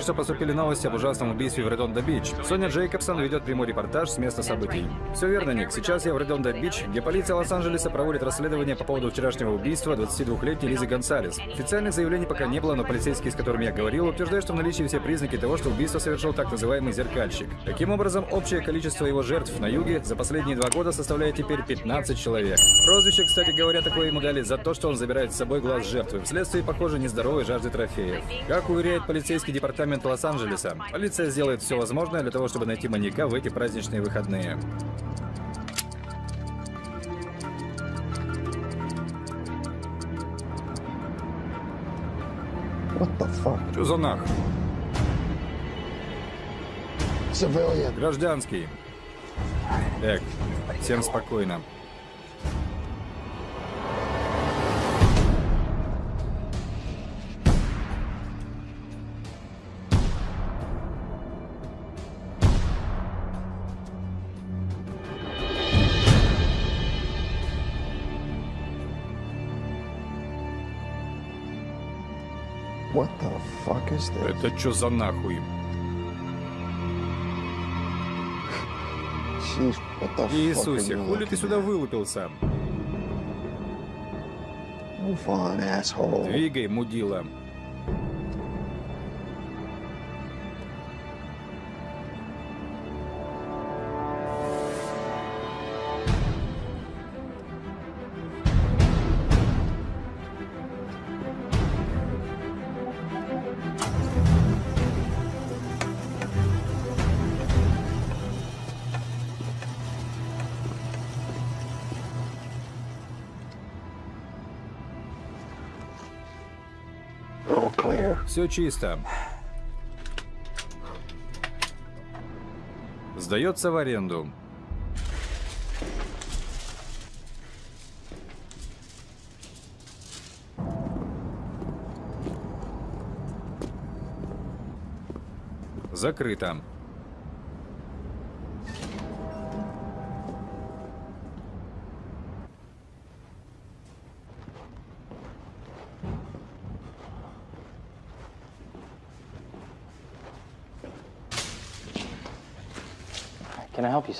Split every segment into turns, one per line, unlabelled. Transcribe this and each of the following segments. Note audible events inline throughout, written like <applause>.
Только что поступили новости об ужасном убийстве в Редондо-Бич. Соня Джейкобсон ведет прямой репортаж с места событий. Все верно, Ник. Сейчас я в Редондо-Бич, где полиция Лос-Анджелеса проводит расследование по поводу вчерашнего убийства 22-летней Лизы Гонсалес. Официальных заявлений пока не было, но полицейские, с которыми я говорил, утверждают, что в наличии все признаки того, что убийство совершил так называемый зеркальщик. Таким образом, общее количество его жертв на юге за последние два года составляет теперь 15 человек. Прозвище, кстати говоря, такое ему дали за то, что он забирает с собой глаз жертвы, вследствие, похоже, нездоровой жажды трофеев. Как уверяет полицейский департамент Лос-Анджелеса, полиция сделает все возможное для того, чтобы найти маньяка в эти праздничные выходные.
What the fuck?
Что за нах?
Civilian.
Гражданский. Так, всем спокойно.
This?
Это что за нахуй? Иисусе, хули ты сюда вылупился? Двигай, мудила. Все чисто. Сдается в аренду. Закрыто.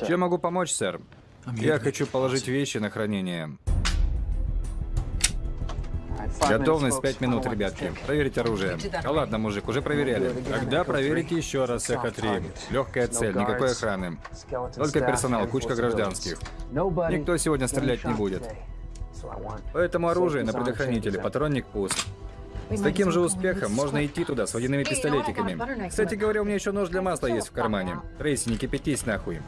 Чем могу помочь, сэр? Я хочу положить вещи на хранение. Готовность 5 минут, ребятки. Проверить оружие. А ладно, мужик, уже проверяли. Тогда проверите еще раз эхо 3. Легкая цель, никакой охраны. Только персонал, кучка гражданских. Никто сегодня стрелять не будет. Поэтому оружие на предохранителе, патронник пуст. С таким же успехом можно идти туда с водяными пистолетиками. Кстати говоря, у меня еще нож для масла есть в кармане. Трейси, не кипятись нахуй.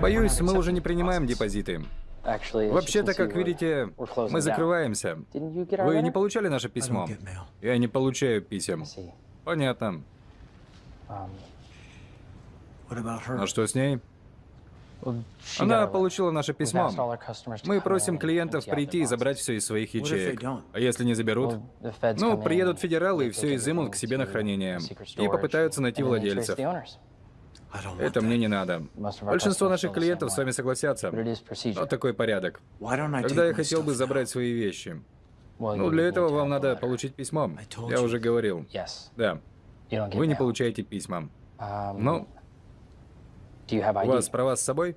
Боюсь, мы уже не принимаем депозиты. Вообще-то, как видите, мы закрываемся. Вы не получали наше письмо? Я не получаю писем. Понятно. А что с ней? Она получила наше письмо. Мы просим клиентов прийти и забрать все из своих ячеек. А если не заберут? Ну, приедут федералы и все изымут к себе на хранение. И попытаются найти владельцев. Это мне не надо. Большинство наших клиентов с вами согласятся. Вот такой порядок. Тогда я хотел бы забрать свои вещи. Ну, для этого вам надо получить письмо. Я уже говорил. Да. Вы не получаете письма. Ну, у вас права с собой?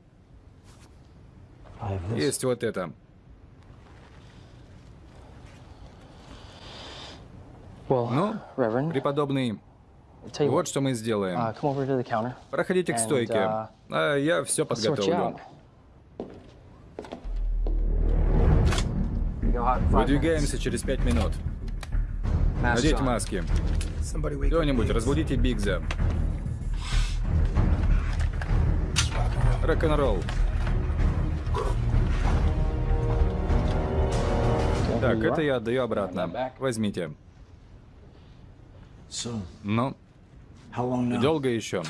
Есть вот это. Ну, преподобный, вот что мы сделаем. Проходите к стойке, а я все подготовлю. Выдвигаемся через пять минут. Надеть маски. Кто-нибудь, разбудите Бигза. Рок-н-ролл. Так, это я отдаю обратно. Возьмите. Ну, долго еще?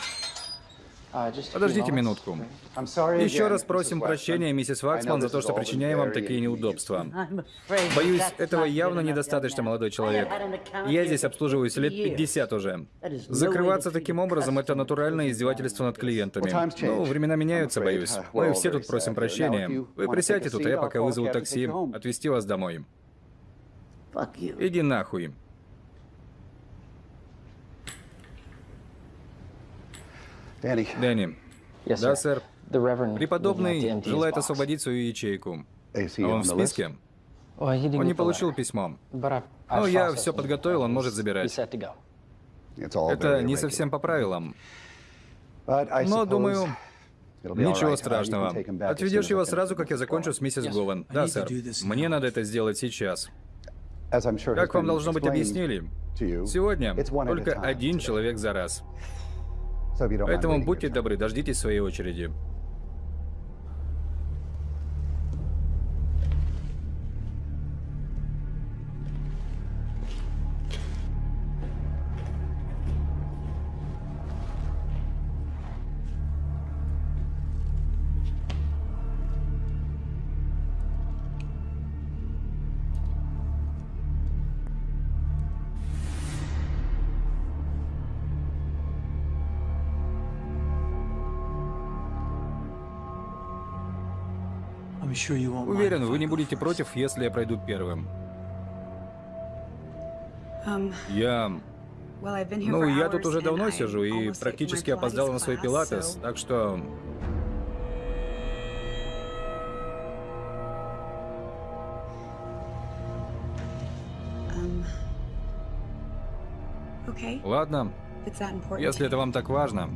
Подождите минутку. Еще раз просим прощения, миссис Ваксман, за то, что причиняем вам такие неудобства. Боюсь, этого явно недостаточно, молодой человек. Я здесь обслуживаюсь лет 50 уже. Закрываться таким образом — это натуральное издевательство над клиентами. Ну, времена меняются, боюсь. Мы все тут просим прощения. Вы присядьте тут, а я пока вызову такси, отвезти вас домой. Иди нахуй. Дэнни. Да, сэр. Преподобный желает освободить свою ячейку. А он в списке?
Didn't
Он не получил письмо.
I
Ну, я все подготовил, он может забирать. Это не совсем по правилам. Но, думаю, Ничего страшного. Отведешь его сразу, как я закончу с миссис. Гован. Да, сэр. Мне надо это сделать сейчас. Как вам должно быть объяснили, сегодня только один человек за раз. Поэтому будьте добры, дождитесь своей очереди. Уверен, вы не будете против, если я пройду первым.
Um,
Я...
well, I've been here
Ну,
for
я тут уже давно
I'm
сижу и практически опоздал на свой пилатес, так что...
Um, okay,
Ладно,
if it's that important.
если это вам так важно.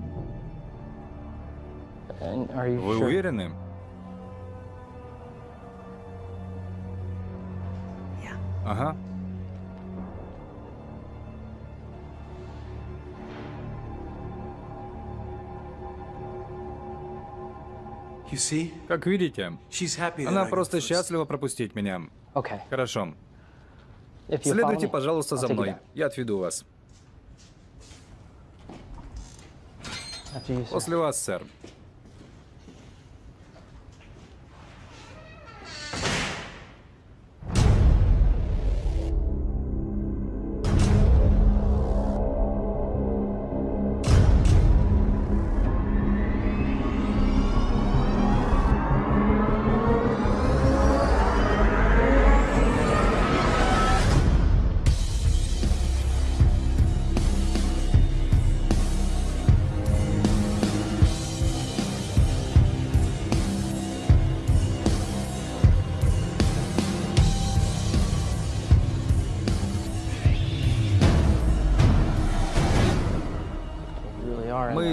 Вы
sure?
уверены? Ага.
You see?
Как видите, она просто счастлива пропустить меня.
Okay.
Хорошо. Следуйте, пожалуйста, за мной. Я отведу вас. После вас, сэр.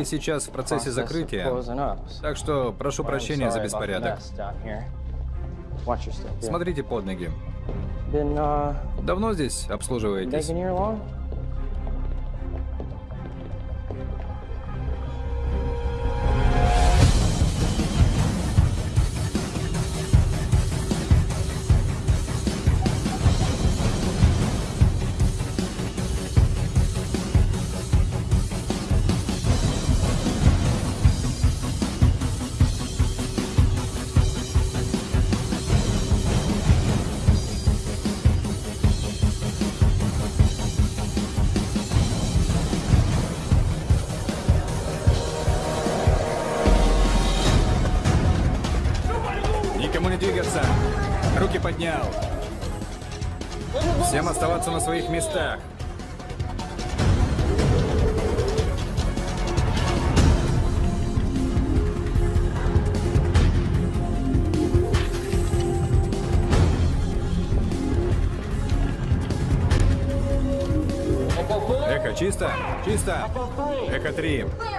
Мы сейчас в процессе закрытия, так что прошу прощения за беспорядок. Смотрите под ноги.
Uh,
Давно здесь обслуживаетесь?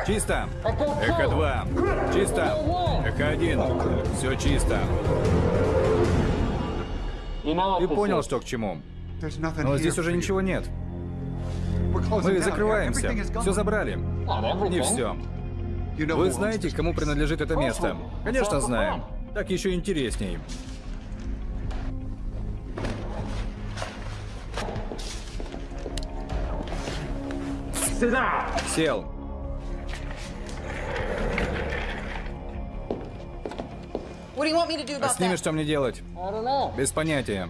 Чисто. Эхо 2. Чисто. Эхо 1. Все чисто. Ты понял, что к чему? Но здесь уже ничего нет. Мы закрываемся. Все забрали. Не все. Вы знаете, кому принадлежит это место? Конечно, знаем. Так еще интересней. Сел. А
about
с ними что мне делать? Без понятия.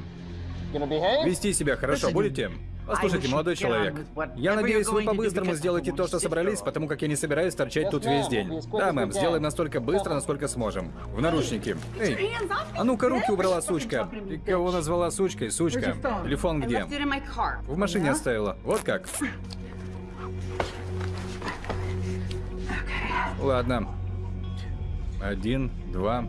Вести себя хорошо будете? Послушайте, молодой человек, я надеюсь, вы по-быстрому сделаете то, что собрались, потому как я не собираюсь торчать тут весь день. Да, мэм, сделаем настолько быстро, насколько сможем. В наручники. Эй, а ну-ка руки убрала, сучка. Ты кого назвала сучкой, сучка? Телефон где? В машине оставила. Вот как. Ладно. Один, два.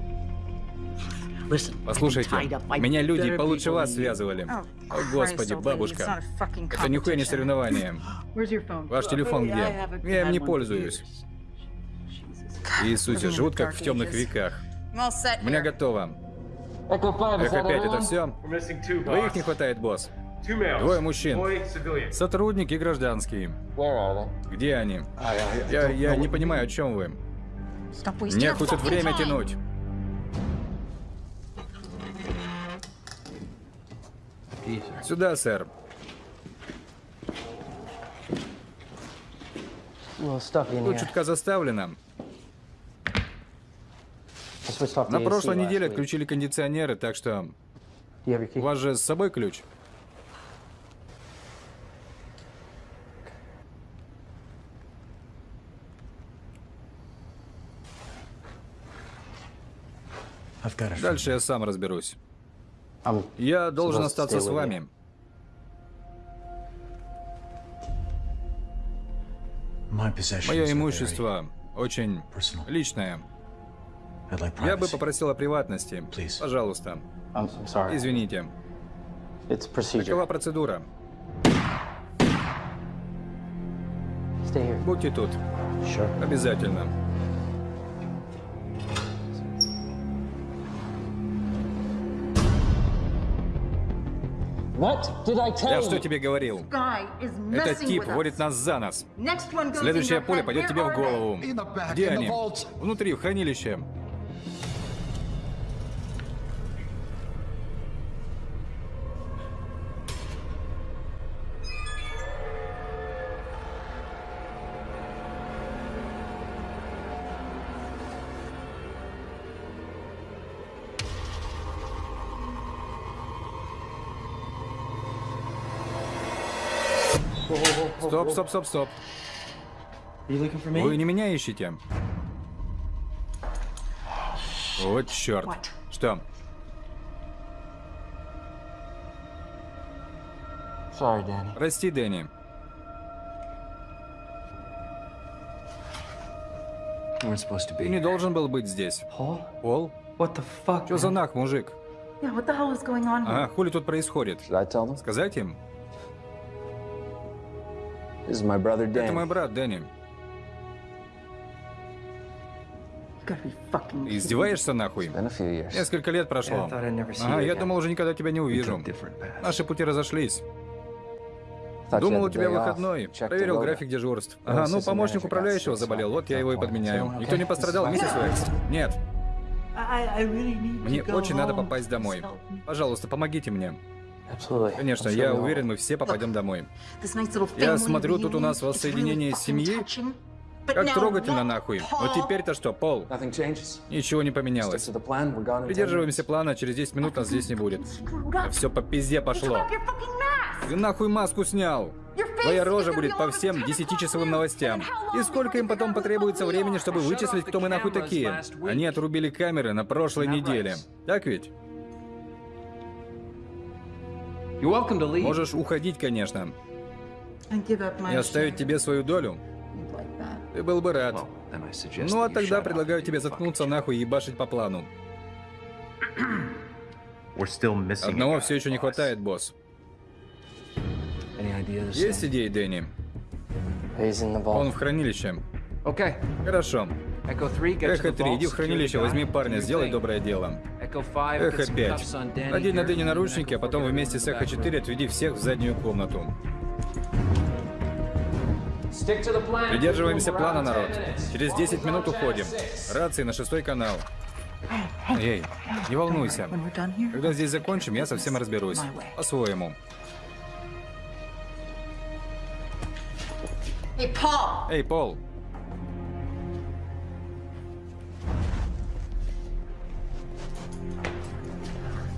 Послушайте, меня люди получше вас связывали. О, господи, бабушка. Это нихуя не соревнование. Ваш телефон где? Я им не пользуюсь. Иисусе, живут как в темных веках. У меня готово.
Echo 5, is
Эхо
that
5, это все? Двоих не хватает, босс. Двое мужчин. Сотрудники гражданские. Где они? Я, я не понимаю, о чем вы. Не тут время тянуть. Сюда, сэр.
In
Тут чутка заставлено. На прошлой неделе отключили кондиционеры, так что... У вас же с собой ключ? Дальше я сам разберусь. Я должен остаться с вами. Мое имущество очень личное. Я бы попросил о приватности. Пожалуйста. Извините. Какова процедура? Будьте тут.
Sure.
Обязательно. Я что тебе говорил?
Guy is
Этот
messing
тип
with us.
водит нас за
your
пуля
head.
пойдет тебе в голову.
In the back,
Где они?
vault.
Внутри, в хранилище. Стоп, стоп, стоп, стоп. Вы не меня ищете? Вот черт.
What?
Что?
Sorry, Danny.
Прости, Дэнни. Ты не должен был быть здесь. Пол? Что за нах, мужик?
Yeah?
А, хули тут происходит? Сказать им? Это мой брат, Дэнни.
You gotta be fucking
Ты Издеваешься нахуй?
Been a few years.
Несколько лет прошло.
Yeah, I thought I'd never see
Ага, я думал, уже никогда тебя не увижу. Наши пути разошлись. Думал, у тебя выходной. Проверил график дежурств. Ага, ну помощник управляющего заболел, вот я его и подменяю. Никто не <laughs> пострадал, миссис Уэкс? Нет. Мне очень надо попасть домой. Пожалуйста, помогите мне. Конечно, я уверен, мы все попадем домой. Я смотрю, тут у нас воссоединение семьи. Как трогательно нахуй. Вот теперь-то что, Пол? Ничего не поменялось.
to the plan. We're gone in 10
Придерживаемся плана, через 10 минут нас здесь не будет. Все по пизде пошло. Ты нахуй маску снял? Твоя рожа будет по всем
the
10-часовым
news.
новостям. И сколько им потом потребуется времени, чтобы вычислить, кто мы нахуй такие? Они отрубили камеры на прошлой неделе. Так ведь? Можешь уходить, конечно.
And give up my
И оставить тебе свою долю. Ты был бы рад. Ну а тогда предлагаю тебе заткнуться нахуй и ебашить по плану. <clears throat> Одного все еще не хватает, босс. Есть идеи, Дэнни? Он в хранилище. Хорошо.
Echo 3, get to
Эхо
the
3,
vault,
иди в хранилище, возьми парня, сделай доброе дело.
Echo 5, get
Эхо
some
5.
cuffs on Danny
Надень на Дэнни наручники, а потом
4,
вместе с Эхо
the back
4
room.
отведи всех в заднюю комнату. Придерживаемся плана,
out in 10
народ. Через 10 минут уходим. Рации на шестой канал. Эй, не волнуйся. Когда здесь закончим, я совсем разберусь. По-своему. Эй, Пол,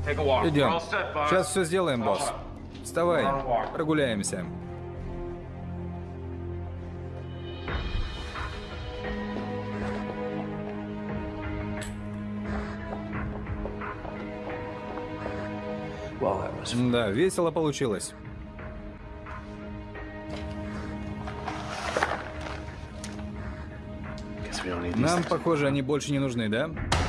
идем. Сейчас все сделаем, босс. Вставай, прогуляемся. Да, весело получилось. Нам, похоже, они больше не нужны, да?
Damn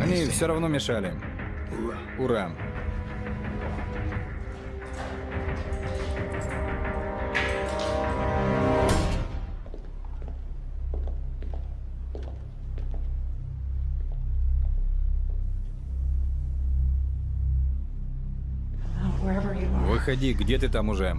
Они все равно мешали. Ура. Выходи, где ты там уже?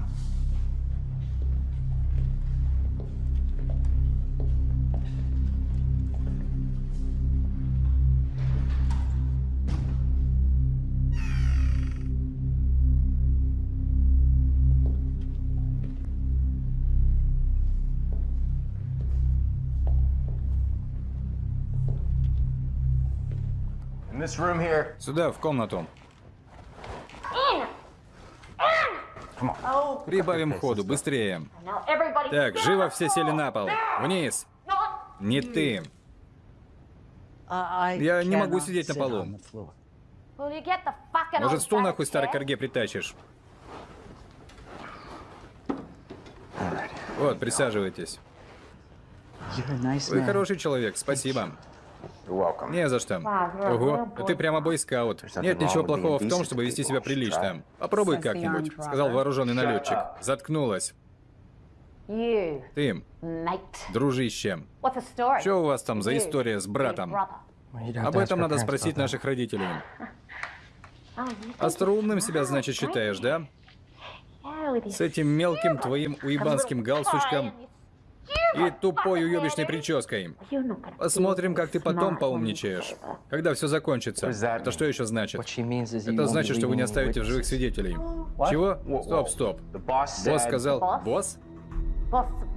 Сюда, в комнату. Прибавим ходу, быстрее. Так, живо все сели на пол. Вниз. Не ты. Я не могу сидеть на полу. Может, стул нахуй старой корге притащишь? Вот, присаживайтесь. Вы хороший человек, спасибо. Не за что. Ого, да ты прямо бойскаут. Нет ничего плохого в том, чтобы вести себя прилично. Попробуй как-нибудь, сказал вооруженный налетчик. Заткнулась. Ты, дружище, что у вас там за история с братом? Об этом надо спросить наших родителей. <laughs> Остроумным себя, значит, считаешь, да? С этим мелким твоим уебанским галстучком и тупой уебищной прической. Посмотрим, как ты потом поумничаешь. Когда все закончится. Это что еще значит? Это значит, что вы не оставите в живых свидетелей. Чего? Стоп, стоп. Босс сказал... Босс?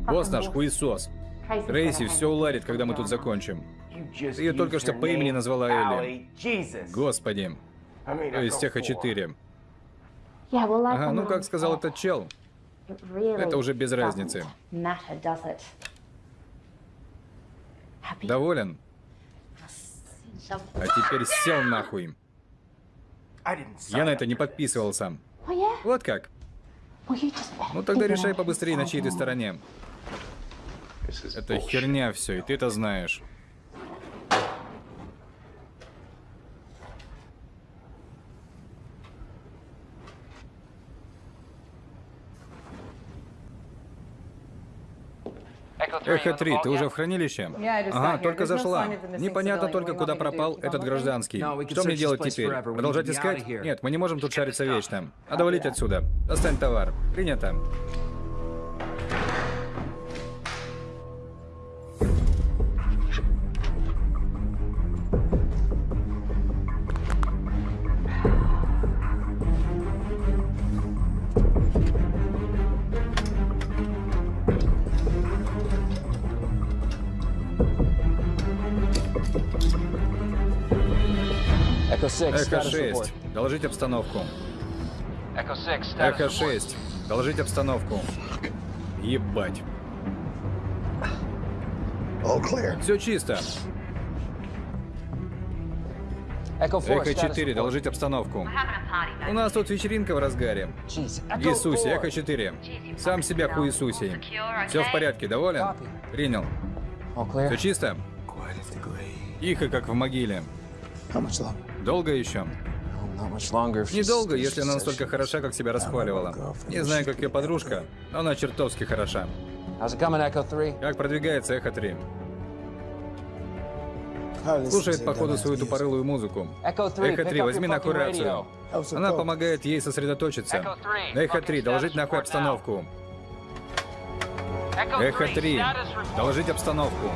Босс наш хуесос. Трейси все уладит, когда мы тут закончим. Ты ее только что по имени назвала Элли. Господи. То есть
I go
тех
for it.
четыре. Ага, ну как сказал этот чел, это уже без разницы. Доволен? А теперь сел нахуй. Я на это не подписывался. Вот как. Ну тогда решай побыстрее, на чьей ты стороне. Это херня все, и ты это знаешь. Эхо 3, ты уже в хранилище? Ага, только зашла. Непонятно только, куда пропал этот гражданский. Что мне делать теперь? Продолжать искать? Нет, мы не можем тут шариться вечно. Надо валить отсюда. Достань товар. Принято.
Echo 6,
Эхо
status
6,
report.
доложить обстановку.
Echo 6, status
Эхо
report.
6, доложить обстановку. Ебать.
All clear.
Все чисто.
Echo 4,
Эхо
status
4,
report.
доложить обстановку. У нас тут вечеринка в разгаре. Иисусе,
4.
Эхо 4. Сам себя хуесусей. Все в порядке, доволен? Принял.
All clear?
Все чисто? Тихо, как в могиле. Долго еще? Недолго, если она настолько хороша, как себя расхваливала. Не знаю, как ее подружка, но она чертовски хороша.
How's it coming, Echo 3?
Как продвигается Эхо 3? Слушает, походу, свою тупорылую музыку.
Echo 3,
Эхо
pick
3,
up
возьми
your
нахуй
fucking
рацию.
radio.
Она помогает ей сосредоточиться.
Echo 3,
Эхо 3,
fucking
доложить нахуй обстановку. Эхо
3,
3,
status report.
доложить обстановку.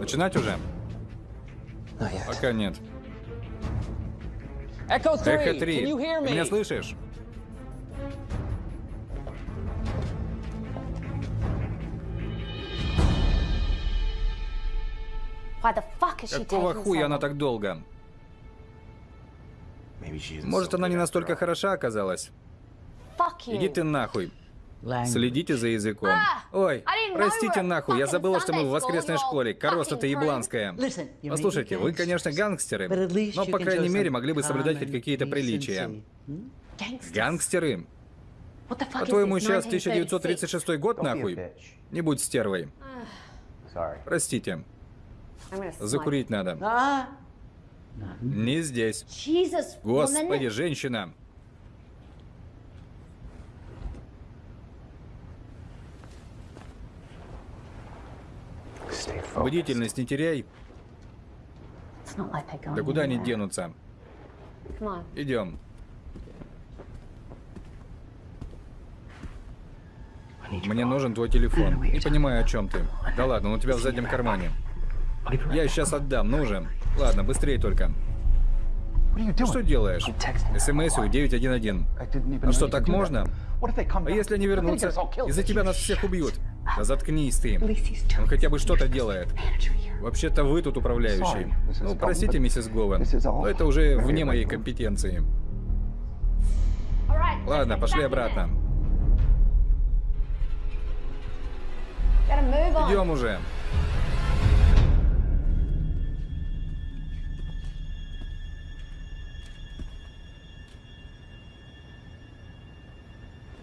Начинать уже?
Not yet.
Пока нет.
Echo 3,
Эхо
can
3,
you hear
ты меня слышишь? Какого хуя она так долго? Может, она не настолько хороша оказалась? Иди ты нахуй. Следите за языком. Ой, простите нахуй, я забыла, что мы в воскресной школе. Корова ты ебланская. Послушайте, вы, конечно, гангстеры, но, по крайней мере, могли бы соблюдать хоть какие-то приличия. Гангстеры? По-твоему, сейчас 1936 год, нахуй? Не будь стервой. <sighs> Простите. Закурить надо. Не здесь. Господи, женщина. Бдительность не теряй. Да куда они денутся? Идем. Мне нужен твой телефон. Не понимаю, о чем ты. Да ладно, он у тебя в заднем кармане. Я сейчас отдам, ну же. Ладно, быстрее только. Что делаешь? СМС у 911. Ну что, так можно? А если они вернутся? Из-за тебя нас всех убьют. Да заткнись ты. Он хотя бы что-то делает. Вообще-то вы тут управляющий. Ну, простите, миссис Говен, но это уже вне моей компетенции. Ладно, пошли обратно. Идем уже.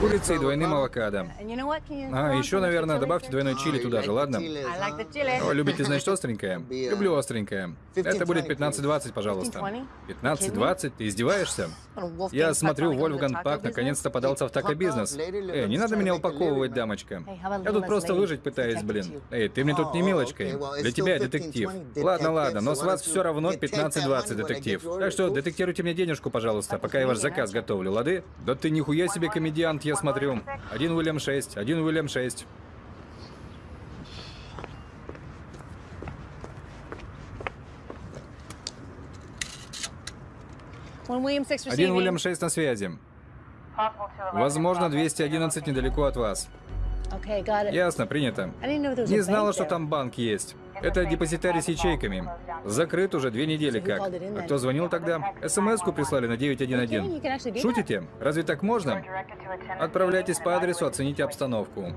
курицей и двойным авокадо. А, еще, наверное, добавьте двойной чили туда же, ладно? О, любите, значит, остренькое? Люблю остренькое. Это будет 15-20, пожалуйста. 15-20? Ты издеваешься? Я смотрю, Вольфган Пак наконец-то подался в тако-бизнес. Эй, не надо меня упаковывать, дамочка. Я тут просто выжить пытаюсь, блин. Эй, ты мне тут не милочкой. Для тебя детектив. Ладно, ладно, но с вас все равно 15-20, детектив. Так что детектируйте мне денежку, пожалуйста, пока я ваш заказ готовлю, лады? Да ты нихуя себе комедиант, я смотрю. Один Уильям 6, один Уильям 6. Один Уильям 6 на связи. Возможно, 211 недалеко от вас. Ясно, принято. Не знала, что там банк есть. Это депозитарий с ячейками. Закрыт уже две недели как. А кто звонил тогда? СМС-ку прислали на 911. Шутите? Разве так можно? Отправляйтесь по адресу, оцените обстановку.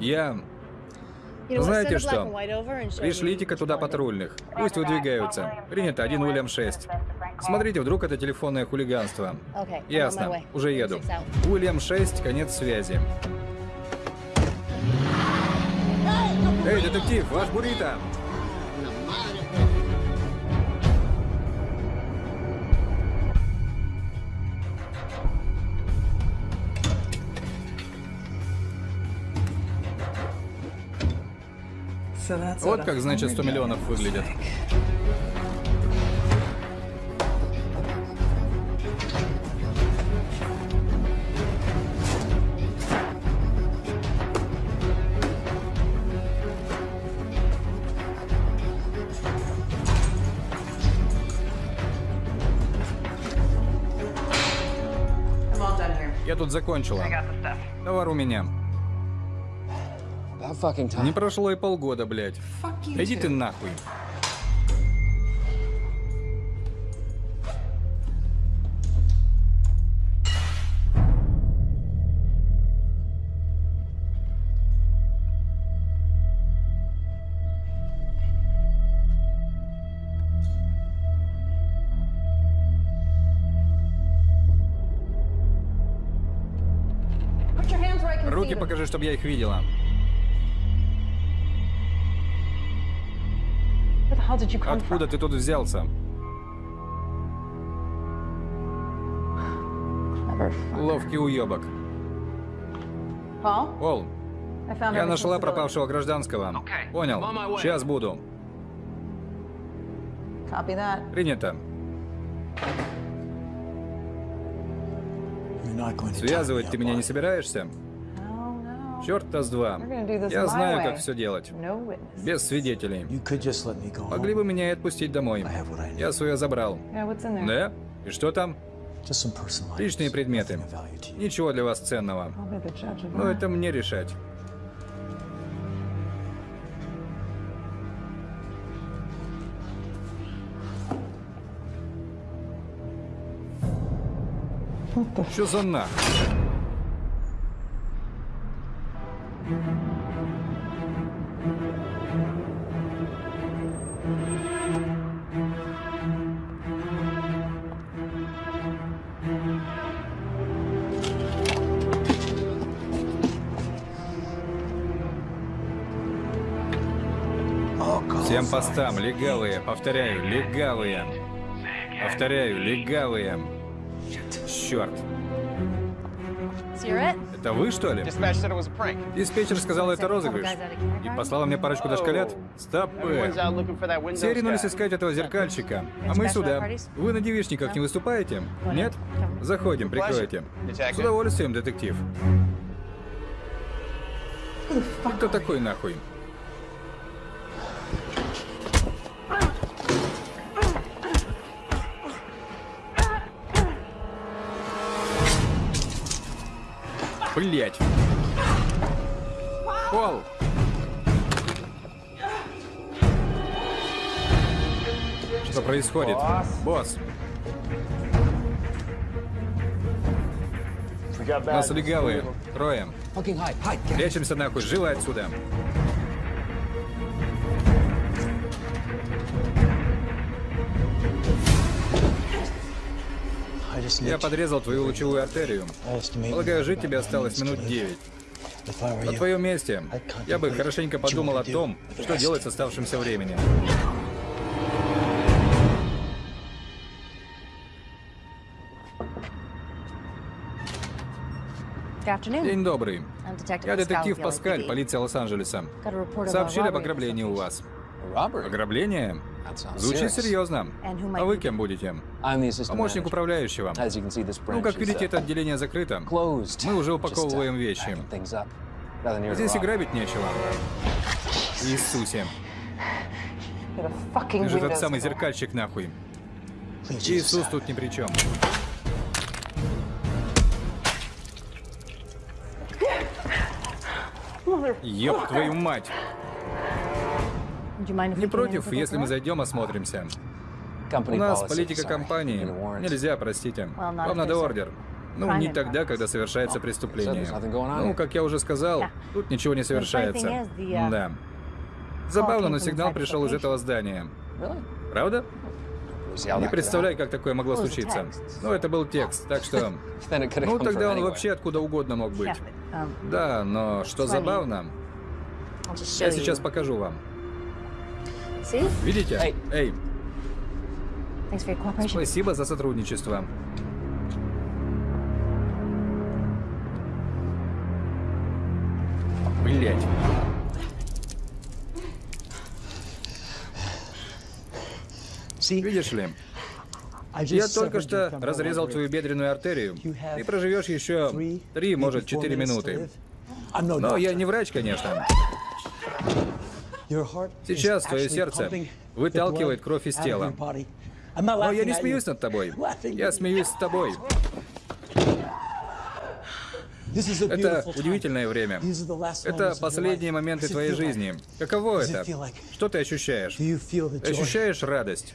Я... Знаете что? Пришлите-ка туда патрульных. Пусть выдвигаются. Принято, один Уильям 6. Смотрите, вдруг это телефонное хулиганство. Ясно, уже еду. Уильям 6, конец связи. Эй, детектив, ваш буррито! Вот как, значит, 100 миллионов выглядят. Закончила. Товар у меня. Не прошло и полгода, блядь. Иди ты нахуй. Покажи, чтобы я их видела. Откуда ты тут взялся? Ловкий уебок. Пол, я нашла пропавшего гражданского. Понял. Сейчас буду. Принято. Связывать ты меня не собираешься? Черт-то с два. Я знаю, как все делать. Без свидетелей. Могли бы меня и отпустить домой. Я свое забрал. Да? И что там? Личные
items.
предметы. Ничего для вас ценного. Но это мне решать. Что за нах? Постам, легавые, повторяю, легавые. Повторяю, легавые. Черт. Это вы, что ли? Диспетчер сказал, это розыгрыш. И послала мне парочку дошколят. Стопы. Все ринулись искать этого зеркальщика. А мы сюда. Вы на девичниках не выступаете? Нет? Заходим, прикройте. С удовольствием, детектив. Кто такой нахуй? Блять. Пол. Что происходит? Босс, нас легавые. Трое. Прячемся нахуй, живо отсюда. Я подрезал твою лучевую артерию. Полагаю, жить тебе осталось минут 9.
If I were
На твоем месте я бы хорошенько подумал о том, что делать с оставшимся временем. День добрый. Я детектив Паскаль, полиция Лос-Анджелеса. Сообщили об ограблении у вас. Ограбление? Звучит серьезно. А вы кем будете? Помощник управляющего. Ну, как видите,
uh,
это отделение закрыто. Мы уже
uh,
упаковываем вещи. Здесь и грабить нечего. Иисусе. Ты же тот самый зеркальщик нахуй. Иисус тут ни при чем. Ёб твою мать! Не против, если мы зайдем, осмотримся. У нас политика компании. Нельзя, простите. Вам надо ордер. Ну, не тогда, когда совершается преступление. Ну, как я уже сказал, тут ничего не совершается.
uh,
Да. Забавно, но сигнал пришел из этого здания. Правда? Не представляю, как такое могло случиться. Ну, это был текст, так что... <laughs> Ну, тогда он вообще откуда угодно мог быть.
Um,
Да, но что забавно, я сейчас покажу вам. Видите?
Эй.
Спасибо за сотрудничество. Блять. Видишь ли, я только что разрезал твою бедренную артерию. Ты проживешь еще три, может, четыре минуты. Но я не врач, конечно. Сейчас твое сердце выталкивает кровь из тела. Но я не смеюсь над тобой. Я смеюсь с тобой. Это удивительное время. Это последние моменты твоей жизни. Каково это? Что ты ощущаешь? Ты ощущаешь радость?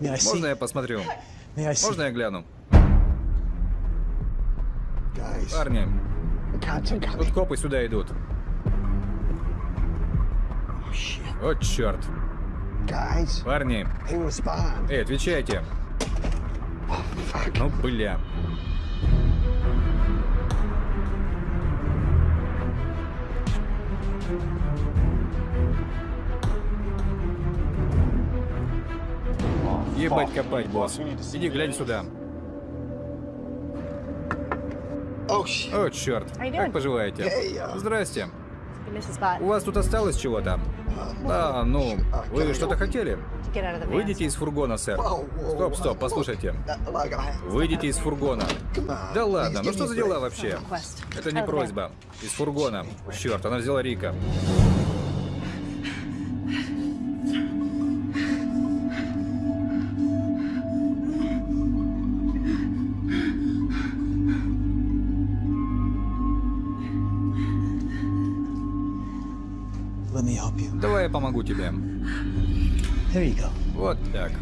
Можно я посмотрю? Можно я гляну? Парни, тут копы сюда идут. О, черт. Парни, эй, отвечайте. Ну, бля. Ебать копать, босс. Иди глянь сюда.
Oh.
О, черт. Как поживаете? Здрасте. У вас тут осталось чего-то? Да, ну, вы что-то хотели? Выйдите из фургона, сэр. Стоп, стоп, послушайте. Выйдите из фургона. Да ладно, ну что за дела вообще? Это не просьба. Из фургона. Черт, она взяла Рика. Давай я помогу тебе. Вот так.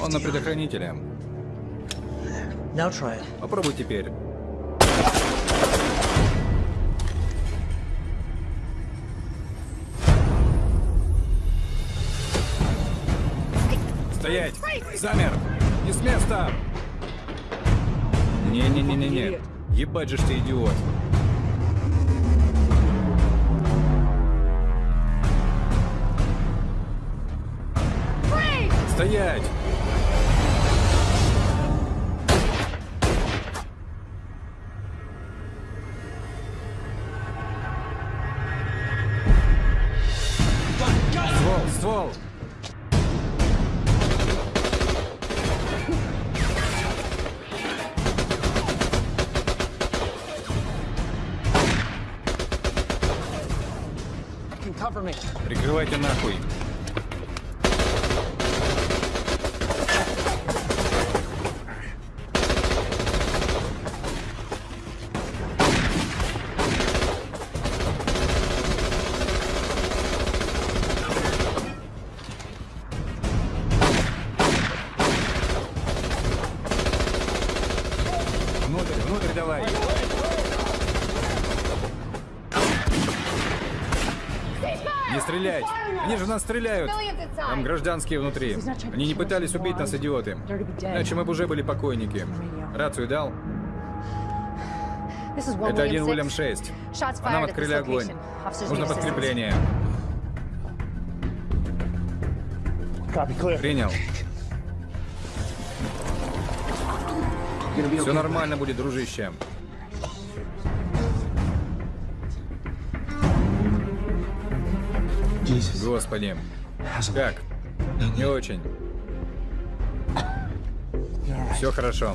Он на предохранителе. Попробуй теперь. Замер! Не с места! Не-не-не-не-не. Ебать же ты идиот. Нас стреляют! Там гражданские внутри. Они не пытались убить нас, идиоты. Иначе мы бы уже были покойники. Рацию дал? Это один. Уильям 6.
Shots
По нам открыли огонь. Нужно подкрепление. Принял. Все нормально будет, дружище. Господи. Как? Не очень. Все хорошо.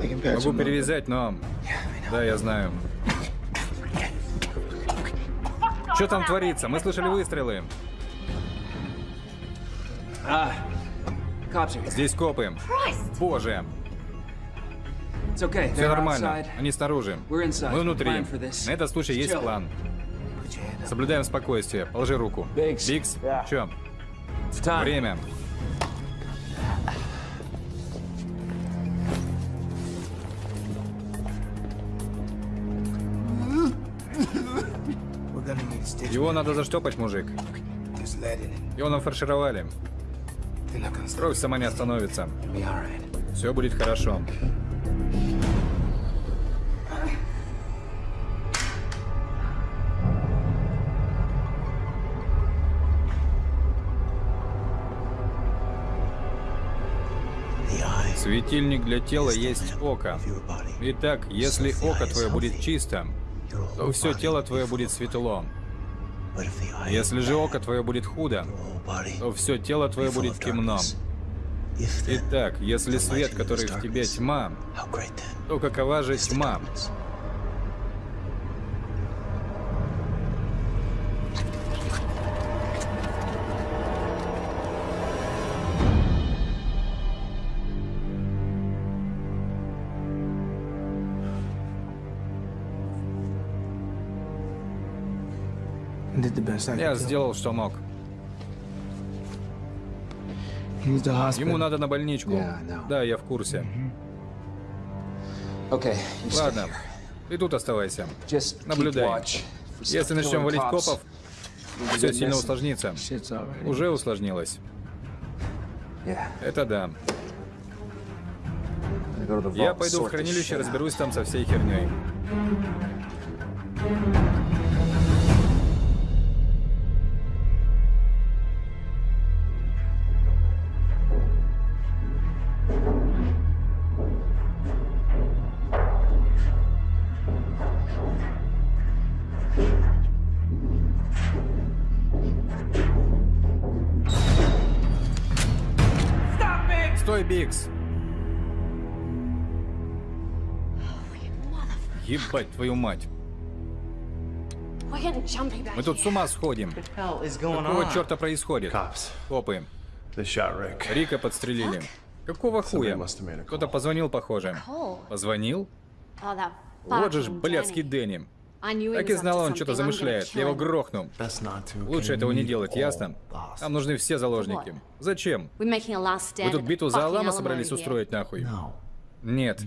Могу перевязать, но... Да, я знаю. Что там творится? Мы слышали выстрелы.
Here.
Здесь копы. Боже. Все нормально. Они снаружи. Мы внутри. На этот случай есть план. Соблюдаем спокойствие. Положи руку.
Yeah.
Чё? Время. Его надо заштопать, мужик. Его нафаршировали. Кровь сама не остановится. Все будет хорошо. Светильник для тела есть око. Итак, если око твое будет чисто,
Your
то все тело твое будет светло. Если же око твое будет худо, то все тело твое будет темно. Итак, если свет, который в тебе тьма, то какова же тьма? Я сделал, что мог. Ему надо на больничку. Да, я в курсе. Ладно, ты тут оставайся. Наблюдай. Если начнем валить копов, все сильно усложнится. Уже усложнилось. Это да. Я пойду в хранилище, разберусь там со всей херней. Ебать твою мать. Мы тут с ума сходим. Какого черта происходит? Копы. Рика подстрелили. Какого хуя? Кто-то позвонил, похоже. Позвонил?
Oh,
Вот же ж, блядский Дэнни. Так и знала, он что-то замышляет. Я его грохну. Лучше этого не делать, ясно? Нам нужны все заложники. Зачем? Вы тут битву за Алама собрались устроить нахуй? Нет.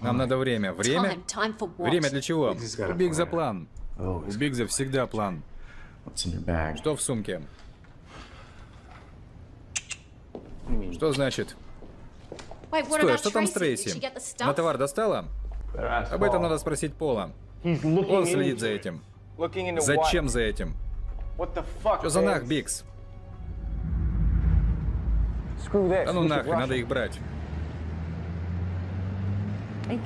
Нам надо время. Время? Время для чего? У Бигза план. У Бигза всегда план. Что в сумке? Что значит? Стой, что там с Трейси? На товар достала? Об этом надо спросить Пола. Он следит за этим. Зачем за этим? Что за нах? Бикс? Да ну
rush
надо их брать.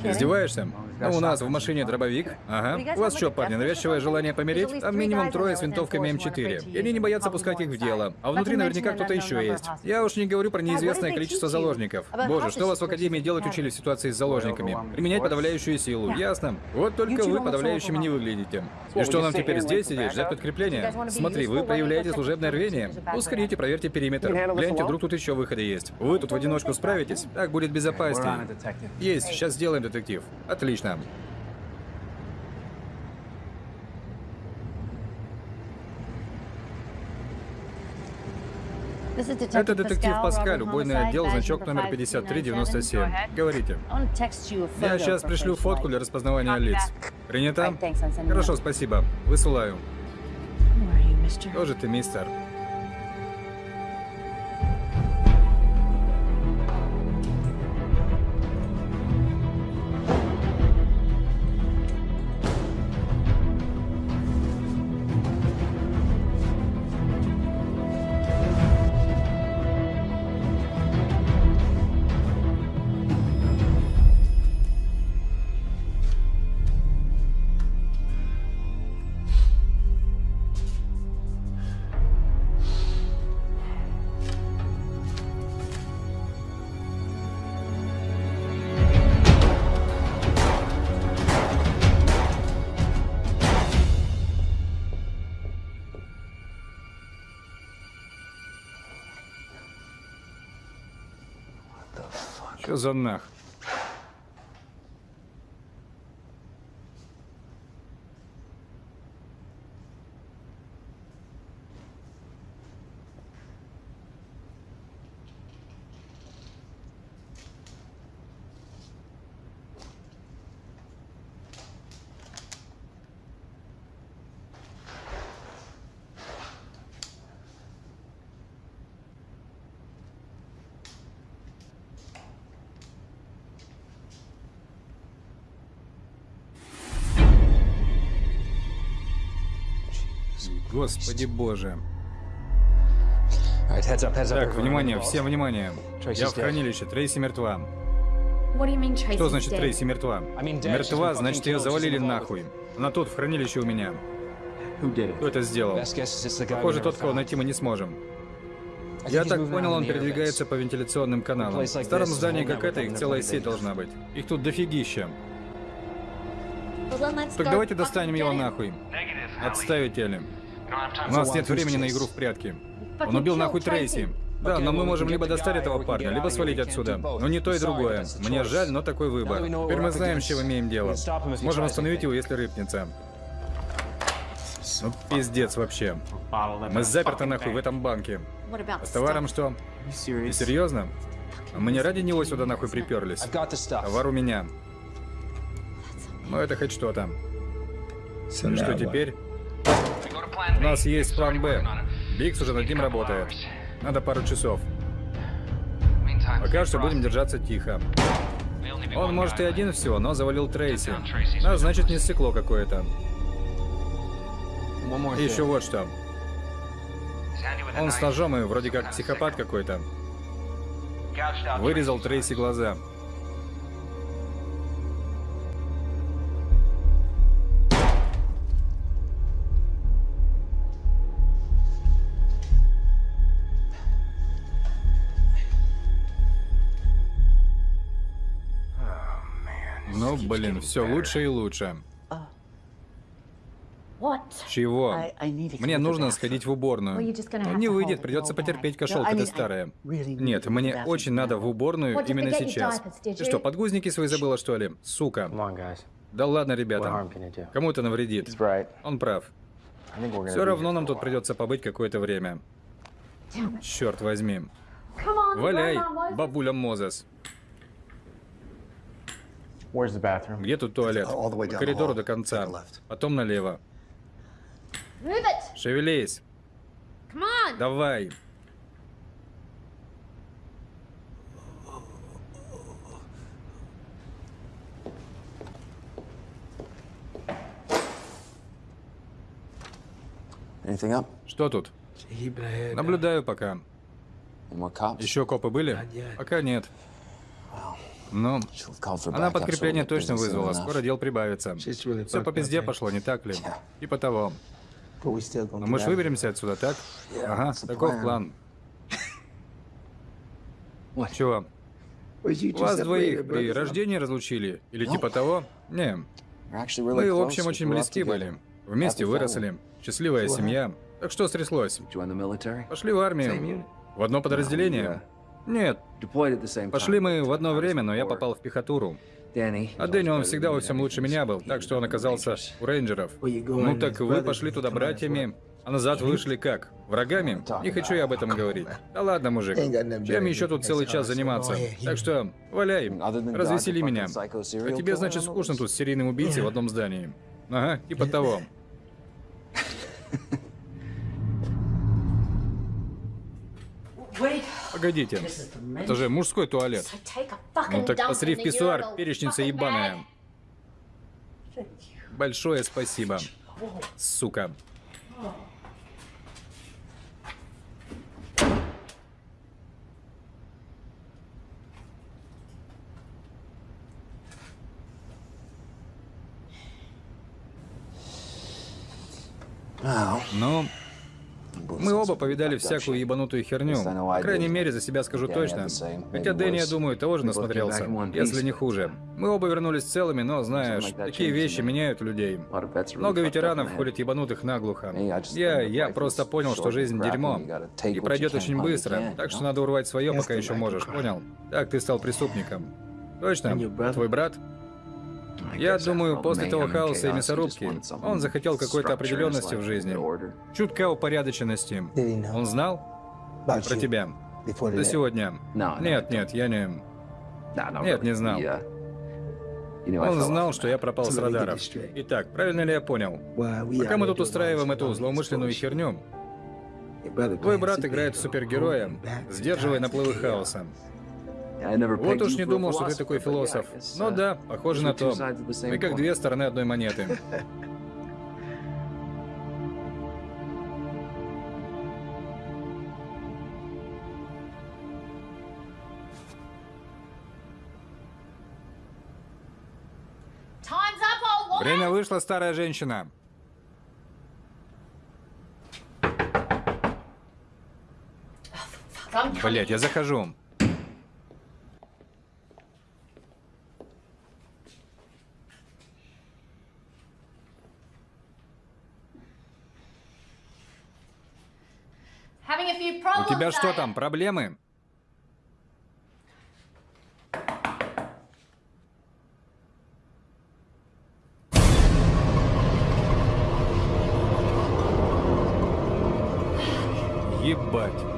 Издеваешься? Ну, у нас в машине дробовик. Ага. У вас что, парни, навязчивое желание помереть? Там минимум трое с винтовками М4. И они не боятся пускать их в дело. А внутри наверняка кто-то еще есть. Я уж не говорю про неизвестное количество заложников. Боже, что вас в Академии делать учили в ситуации с заложниками? Применять подавляющую силу, ясно? Вот только вы подавляющими не выглядите. И что нам теперь здесь сидеть, ждать подкрепления? Смотри, вы проявляете служебное рвение. Ускорите, проверьте периметр. Гляньте, вдруг тут еще выходы есть. Вы тут в одиночку справитесь? Так будет безопаснее. Есть, сейчас сделаем, детектив. Отлично.
Detective
Это детектив Паскаль, убойный отдел, значок номер 5397. Говорите. Я сейчас пришлю фотку для распознавания лиц. Принято? Хорошо, спасибо. Высылаю. Тоже ты, мистер. Что Господи боже. Так, внимание, всем внимание. Я в хранилище, Трейси мертва. Что значит Трейси мертва? Мертва, значит ее завалили нахуй. Она тут, в хранилище у меня. Кто это сделал? Похоже, тот, кого найти мы не сможем. Я так понял, он передвигается по вентиляционным каналам. В старом здании, как это, их целая сеть должна быть. Их тут дофигища. Так давайте достанем его нахуй. Отставить, Элли. У нас нет времени на игру в прятки. Он убил нахуй Трейси. Да, но мы можем либо достать этого парня, либо свалить отсюда. Но не то и другое. Мне жаль, но такой выбор. Теперь мы знаем, с чем имеем дело. Сможем остановить его, если рыпнется. Ну, пиздец вообще. Мы заперты нахуй в этом банке. А с товаром что? Ты серьезно? Мы не ради него сюда нахуй приперлись. Товар у меня. Ну это хоть что-то. И что теперь? У нас есть план Б. Бикс уже над ним работает. Надо пару часов. Пока что будем держаться тихо. Он может и один всего, но завалил Трейси. А значит не стекло какое-то. И еще вот что. Он с ножом и вроде как психопат какой-то. Вырезал Трейси глаза. Блин, все лучше и лучше. Чего? Мне нужно сходить в уборную. Ну,
have
не выйдет, придется потерпеть, кошелка ты старая. Нет, мне очень надо в уборную именно сейчас. Ты что, подгузники свои забыла, что ли? Сука. Да ладно, ребята. Кому это навредит? Он прав. Все равно нам тут придется побыть какое-то время. Черт возьми. Валяй, бабуля Мозес.
Where's the bathroom?
Где тут туалет?
All the way
По
down the
коридору до конца. Потом налево.
Move it.
Шевелись. Давай. Что тут? Наблюдаю пока. Еще копы были? Пока нет. Ну, она подкрепление точно вызвала. Скоро дел прибавится. Все по пизде пошло, не так ли? Типа того. Но мы же выберемся отсюда, так? Ага, таков план. Чего? Вас двоих при рождении разлучили? Или
Ну.
типа того? Не, мы, в общем, очень близки были. Вместе выросли. Счастливая семья. Так что стряслось? Пошли в армию. В одно подразделение? Нет, пошли мы в одно время, но я попал в пехотуру. А Дэнни, он всегда во всем лучше меня был, так что он оказался у рейнджеров. Ну так вы пошли туда братьями, а назад вышли как? Врагами? Не хочу я об этом говорить. Да ладно, мужик. Чем еще тут целый час заниматься? Так что, валяй, развесели меня. А тебе, значит, скучно тут с серийным убийцей в одном здании. Ага, типа того. <laughs>
Wait.
Погодите, это же мужской туалет. Ну так посри в писсуар, перечница ебаная. Большое спасибо. Сука. Ну, мы оба повидали всякую ебанутую херню. По крайней мере, за себя скажу точно. Хотя Дэнни, я думаю, тоже насмотрелся, если не хуже. Мы оба вернулись целыми, но, знаешь, такие вещи меняют людей. Много ветеранов ходят ебанутых наглухо. Я, я просто понял, что жизнь дерьмо. И пройдет очень быстро, так что надо урвать свое, пока еще можешь, понял? Так ты стал преступником. Точно? Твой брат? Я думаю, после того хаоса и мясорубки, он захотел какой-то определенности в жизни. Чутка упорядоченности. Он знал
About
про тебя? До сегодня. Нет, нет, я не... Нет, не знал. Он знал, что я пропал с радаров. Итак, правильно ли я понял? Пока мы тут устраиваем эту злоумышленную херню, твой брат играет супергероя, сдерживая наплывы хаоса.
I never
Вот уж не думал, что ты такой философ.
guess,
Ну
uh,
да, похоже на то. Мы как две стороны одной монеты. <laughs> Время вышло, старая женщина. Блять, я захожу. У тебя что там, проблемы? Ебать.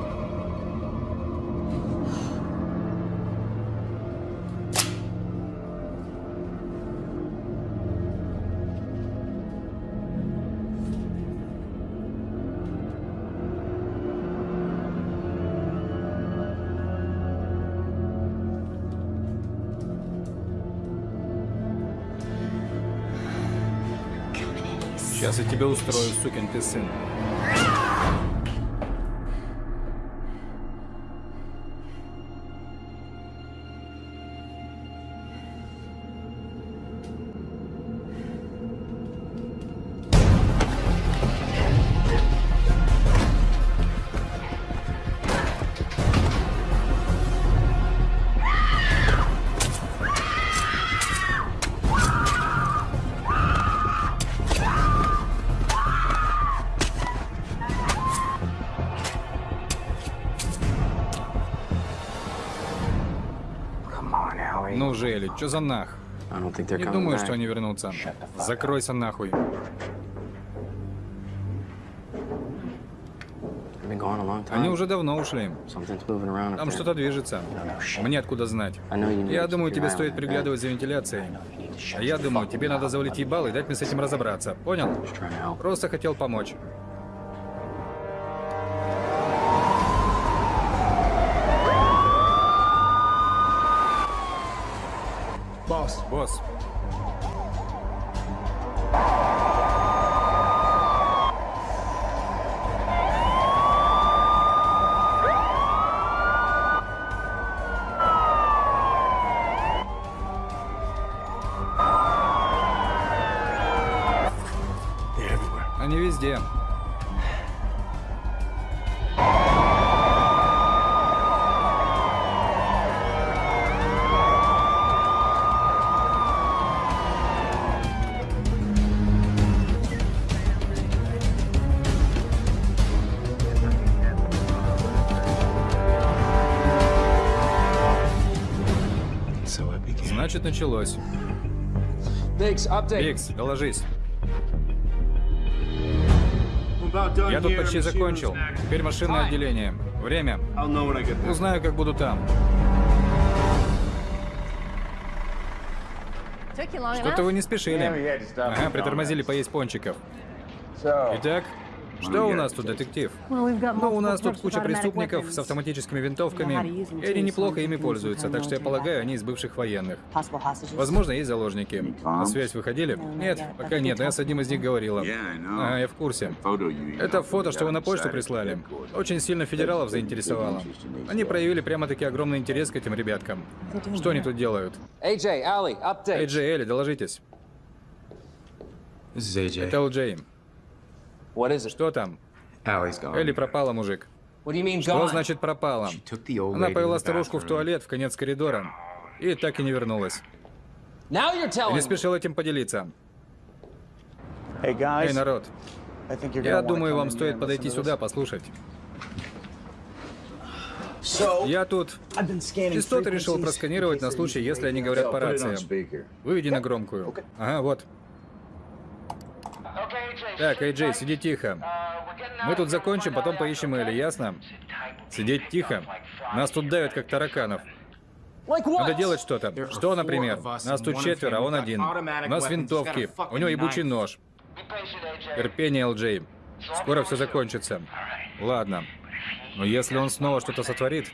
Сейчас я тебе устрою, сукин ты сын. Чё за нах? Не думаю, что они вернутся. Закройся нахуй. Они уже давно ушли. Там что-то движется. Мне откуда знать? Я думаю, тебе стоит приглядывать за вентиляцией. А я думаю, тебе надо завалить
it.
ебало и дать мне с этим разобраться. Понял? Просто хотел помочь.
Boss.
Босс, Значит, началось. Бикс, доложись. Я тут почти закончил. Теперь машинное отделение. Время. Узнаю, как буду там. Что-то вы не спешили. Ага, притормозили поесть пончиков. Итак, что у нас тут, детектив?
Got
Ну, у нас тут куча преступников с автоматическими винтовками, и они неплохо ими пользуются, так что я полагаю, они из бывших военных. Возможно, есть заложники. На связь выходили? Нет, пока нет, но я с одним из них говорила. Ага, я в курсе. Это фото, что вы на почту прислали. Очень сильно федералов заинтересовало. Они проявили прямо-таки огромный интерес к этим ребяткам. Что они тут делают? Эй, Джей, Элли, доложитесь. Это Джей.
What is it?
Что там? Элли пропала, мужик. Что значит пропала? Она повела старушку в туалет в конец коридора. И так и не вернулась. Не спешил этим поделиться.
Hey
Эй, народ, я думаю, вам стоит подойти сюда, послушать. Я тут частоты решил просканировать на случай, если они говорят по рациям. Выведи на громкую. Ага, вот. Так, Эй, Джей, сиди тихо. Мы тут закончим, потом поищем Элли, ясно? Сидеть тихо. Нас тут давят, как тараканов. Надо делать что-то. Что, например? Нас тут четверо, а он один. У нас винтовки, у него ебучий нож. Терпение, ЛД. Скоро все закончится. Ладно. Но если он снова что-то сотворит,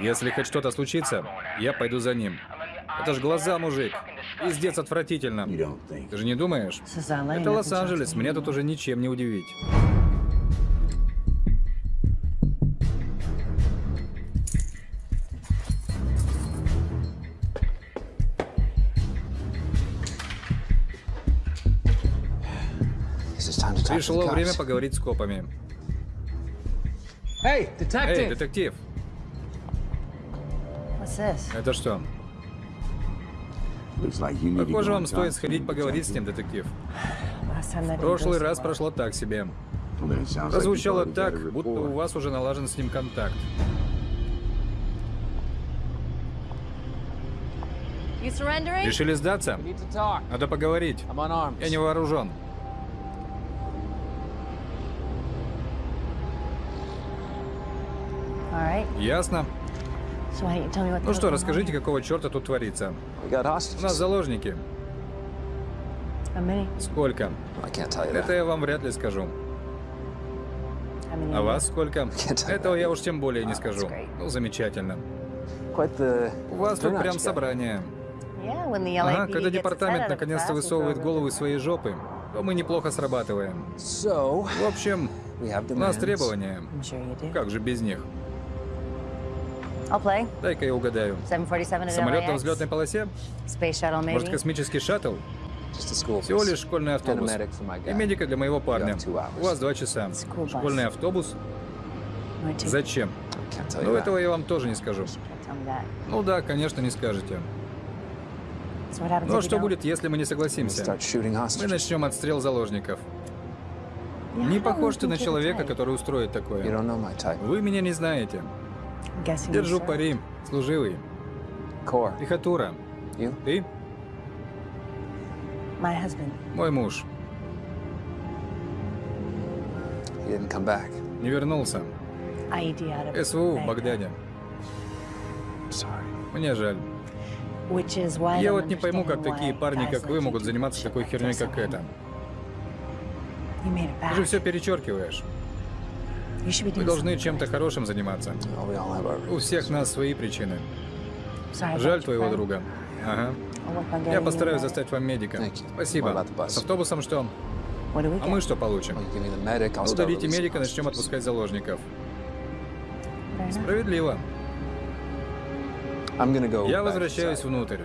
если хоть что-то случится, я пойду за ним. Это ж глаза, мужик. Пиздец отвратительно. Ты же не думаешь? Это Лос-Анджелес, меня тут уже ничем не удивить. Пришло время поговорить с копами. Эй, детектив,
What's this?
это что? Похоже, вам стоит сходить поговорить с ним, детектив. В прошлый раз прошло так себе. Прозвучало так, будто у вас уже налажен с ним контакт. Решили сдаться? Надо поговорить. Я не вооружен. Ясно? Ну что, расскажите, какого черта тут творится? У нас заложники.
How many?
Сколько?
I can't tell you
Это я вам вряд ли скажу.
How many?
А вас сколько?
Can't-
Этого я уж тем более не
Oh,
скажу. Ну, замечательно. У вас тут прям собрание. Ага, когда департамент наконец-то высовывает голову из своей жопы, то мы неплохо срабатываем. В общем, у нас требования. Как же без них? Дай-ка я угадаю.
747 at
Самолет на взлетной полосе?
Space shuttle,
Может, космический шаттл?
Just a school
Всего лишь школьный автобус. И медика для моего парня. У вас два часа. Школьный автобус? Зачем? Ну, этого я вам тоже не скажу. Ну да, конечно, не скажете.
Happens
Ну а что будет, если мы не согласимся? Мы начнем отстрел заложников. Не похож ты на человека, который устроит
You
такое.
don't know my type.
Вы меня не знаете.
I'm guessing you
Держу пари. Служивый. Пехотура. Ты? Мой муж. Не вернулся.
Of
СВУ в. Багдаде. Мне жаль. Я вот не пойму, как такие парни, как вы, могут заниматься такой херней, как эта.
It
Ты же все перечеркиваешь.
Doing
должны чем-то хорошим заниматься.
Our
У всех нас свои причины. Жаль
your
твоего друга. Ага.
Getting
Я постараюсь достать вам медика. Спасибо. С автобусом что? А мы что получим? Ну, дадите медика, начнем отпускать заложников. Справедливо. Я возвращаюсь внутрь.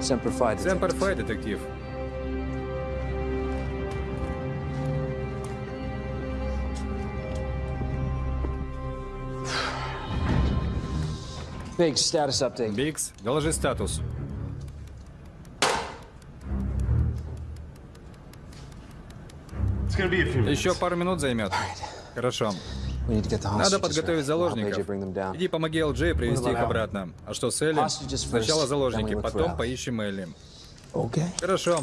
Semper Fi,
детектив. Бикс, доложи статус.
It's gonna be a few minutes.
Еще пару минут займет. Хорошо.
We need to get the
Надо
hostages
подготовить заложников. Иди помоги ЛД привести их обратно. А что с Элли? Сначала заложники, потом поищем Элли.
Okay.
Хорошо.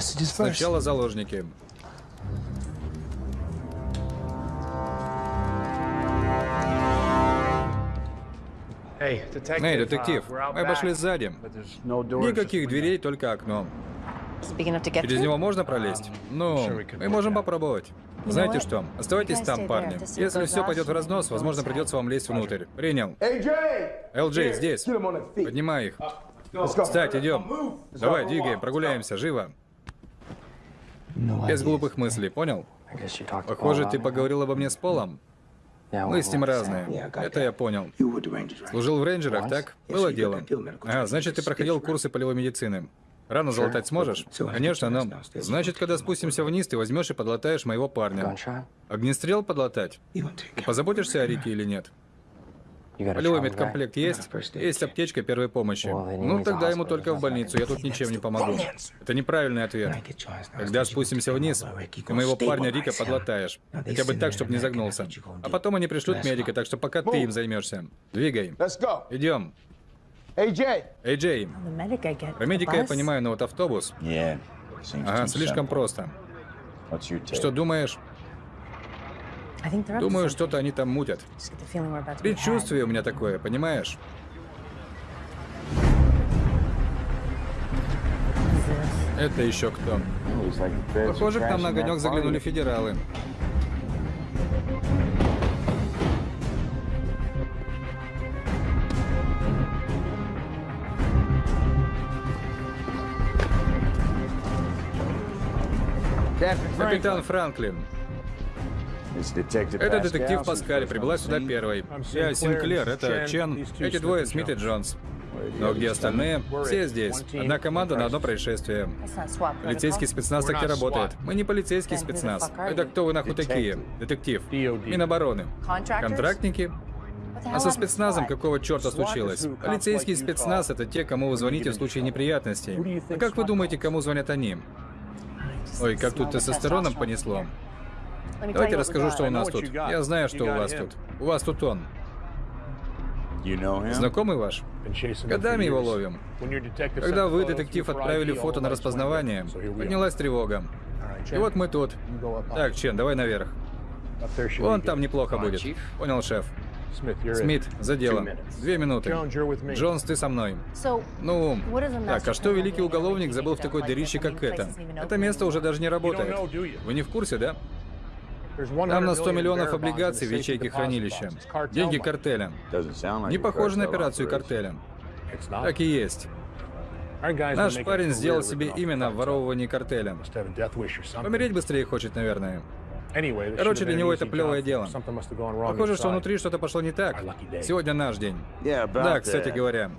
Сначала заложники. Эй, детектив,
out
мы обошли сзади. Никаких дверей, только окно. Через него можно пролезть? Ну,
we could
мы можем попробовать. Знаете что? Оставайтесь там, парни. Если все пойдет в разнос, возможно, придется вам лезть внутрь. Принял. ЛД здесь. Поднимай их. Встать, идем. Давай, двигаем, прогуляемся, живо.
No
Без глупых мыслей, понял? Похоже, ты поговорил обо мне с Полом. Мы с ним разные. Это я понял. Служил в рейнджерах, так? Было дело. А, значит, ты проходил курсы полевой медицины. Рану залатать сможешь? Конечно, но... Значит, когда спустимся вниз, ты возьмешь и подлатаешь моего парня. Огнестрел подлатать? Позаботишься о Рике или нет? Полевой медкомплект есть? Есть аптечка первой помощи. Ну, тогда ему только в больницу, я тут ничем не помогу. Это неправильный ответ. Когда спустимся вниз, ты моего парня Рика подлатаешь. Хотя бы так, чтобы не загнулся. А потом они пришлют медика, так что пока ты им займешься. Двигай. Идем. Эй, Джей,
I get.
про медика я понимаю, но вот автобус... Ага, слишком просто. Что думаешь? Думаю, что-то они там мутят. Предчувствие у меня такое, понимаешь? Это еще кто? Похоже, к нам на огонек заглянули федералы. Капитан Франклин. Это детектив Паскаль, прибыла сюда первой. Я Синклер, это Чен, эти двое Смит и Джонс. Но где остальные? Все здесь. Одна команда на одно происшествие. Полицейский спецназ так и работает. Мы не полицейский спецназ. Это кто вы нахуй такие? Детектив. Минобороны. Контрактники? А со спецназом какого черта случилось? Полицейский спецназ — это те, кому вы звоните в случае неприятностей. А как вы думаете, кому звонят они? Ой, как тут тестостероном понесло. Давайте расскажу, что у нас тут. Я знаю, что у вас тут. У вас тут он. Знакомый ваш? Годами его ловим. Когда вы, детектив, отправили фото на распознавание, поднялась тревога. И вот мы тут. Так, Чен, давай наверх. Вон там неплохо будет. Понял, шеф. Смит, за дело. Две минуты. Джонс, ты со мной. Ну, так, а что великий уголовник забыл в такой дырище, как это? Это место уже даже не работает. Вы не в курсе, да? Там на 100 миллионов облигаций в ячейке хранилища. Деньги картеля. Не похоже на операцию картеля. Так и есть. Наш парень сделал себе имя на обворовывании картеля. Помереть быстрее хочет, наверное. Короче, для него это плевое дело. Похоже, что внутри что-то пошло не так. Сегодня наш день. Да, кстати говоря.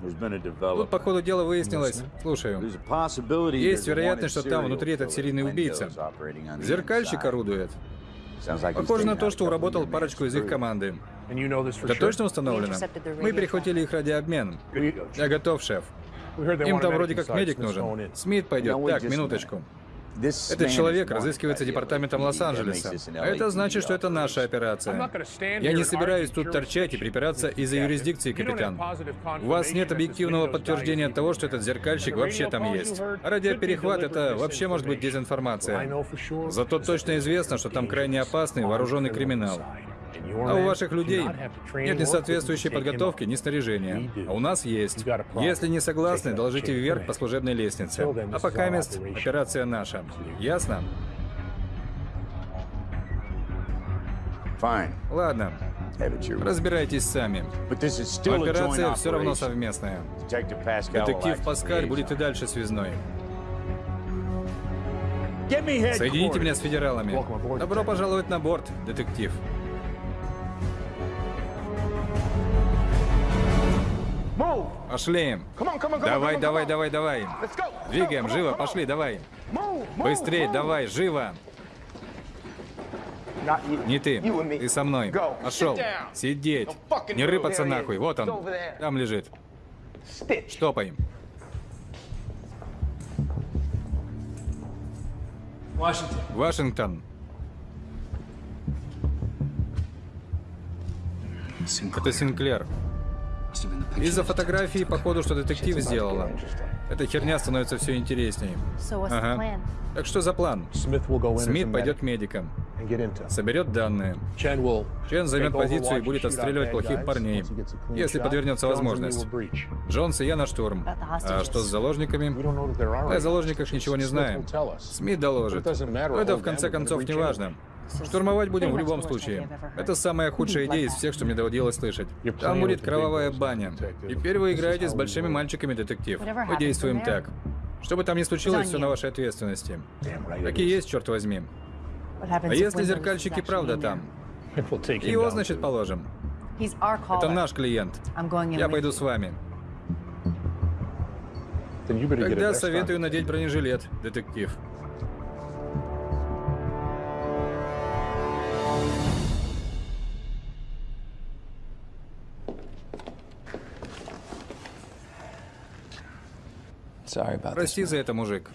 Тут, по ходу дела, выяснилось... Слушаю. Есть вероятность, что там внутри этот серийный убийца. Зеркальщик орудует. Похоже на то, что уработал парочку из их команды. Это точно установлено? Мы перехватили их ради обмен. Я готов, шеф. Им там вроде как медик нужен. Смит пойдет. Так, минуточку. Этот человек разыскивается департаментом. Лос-Анджелеса. А это значит, что это наша операция. Я не собираюсь тут торчать и припираться из-за юрисдикции, капитан. У вас нет объективного подтверждения того, что этот зеркальщик вообще там есть. А радиоперехват — это вообще может быть дезинформация. Зато точно известно, что там крайне опасный вооруженный криминал. А у ваших людей нет ни соответствующей подготовки, ни снаряжения. А у нас есть. Если не согласны, доложите вверх по служебной лестнице. А пока мест операция наша. Ясно?
Fine.
Ладно, разбирайтесь сами. Операция все равно совместная. Детектив Паскаль будет и дальше связной. Соедините меня с федералами. Добро пожаловать на борт, детектив. Пошли. Давай, давай, давай, давай. Двигаем, живо, пошли, давай.
Move.
давай, живо. Не ты, ты со мной. Пошел. Сидеть. Не рыпаться нахуй. Вот он. Там лежит. Штопай.
Washington.
Вашингтон. Это Синклер. Из-за фотографии, походу, что детектив сделала. Эта херня становится все интересней.
The
Ага. Так что за план? Смит пойдет к медикам, соберет данные. Чен займет позицию и будет отстреливать плохих парней, если подвернется возможность. Джонс и я на штурм. А что с заложниками? О заложниках ничего не знаем. Смит доложит. Но это в конце концов не важно. Штурмовать будем в любом случае. Это самая худшая идея из всех, что мне доводилось слышать. Там будет кровавая баня. Теперь вы играете с большими мальчиками, детектив. Мы действуем так. Что бы там ни случилось, все на вашей ответственности. Так и есть, черт возьми. А если зеркальщики правда там? Его, значит, положим. Это наш клиент. Я пойду с вами. Тогда советую надеть бронежилет, детектив. Прости за это, мужик.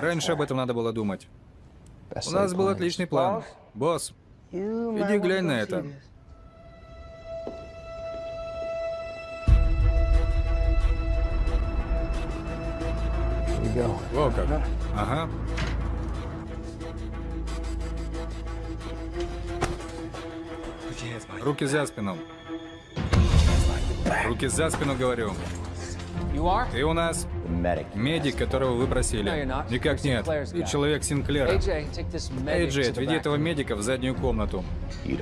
Раньше об этом надо было думать. У нас был отличный план. Босс, Иди глянь на это. во как. Ага. Руки за спину. Руки за спину, говорю.
You are?
Ты у нас медик, которого вы
not.
Никак нет. Ты человек Синклера.
AJ, take this medic
Эй, Джей,
to the
отведи этого медика в заднюю комнату.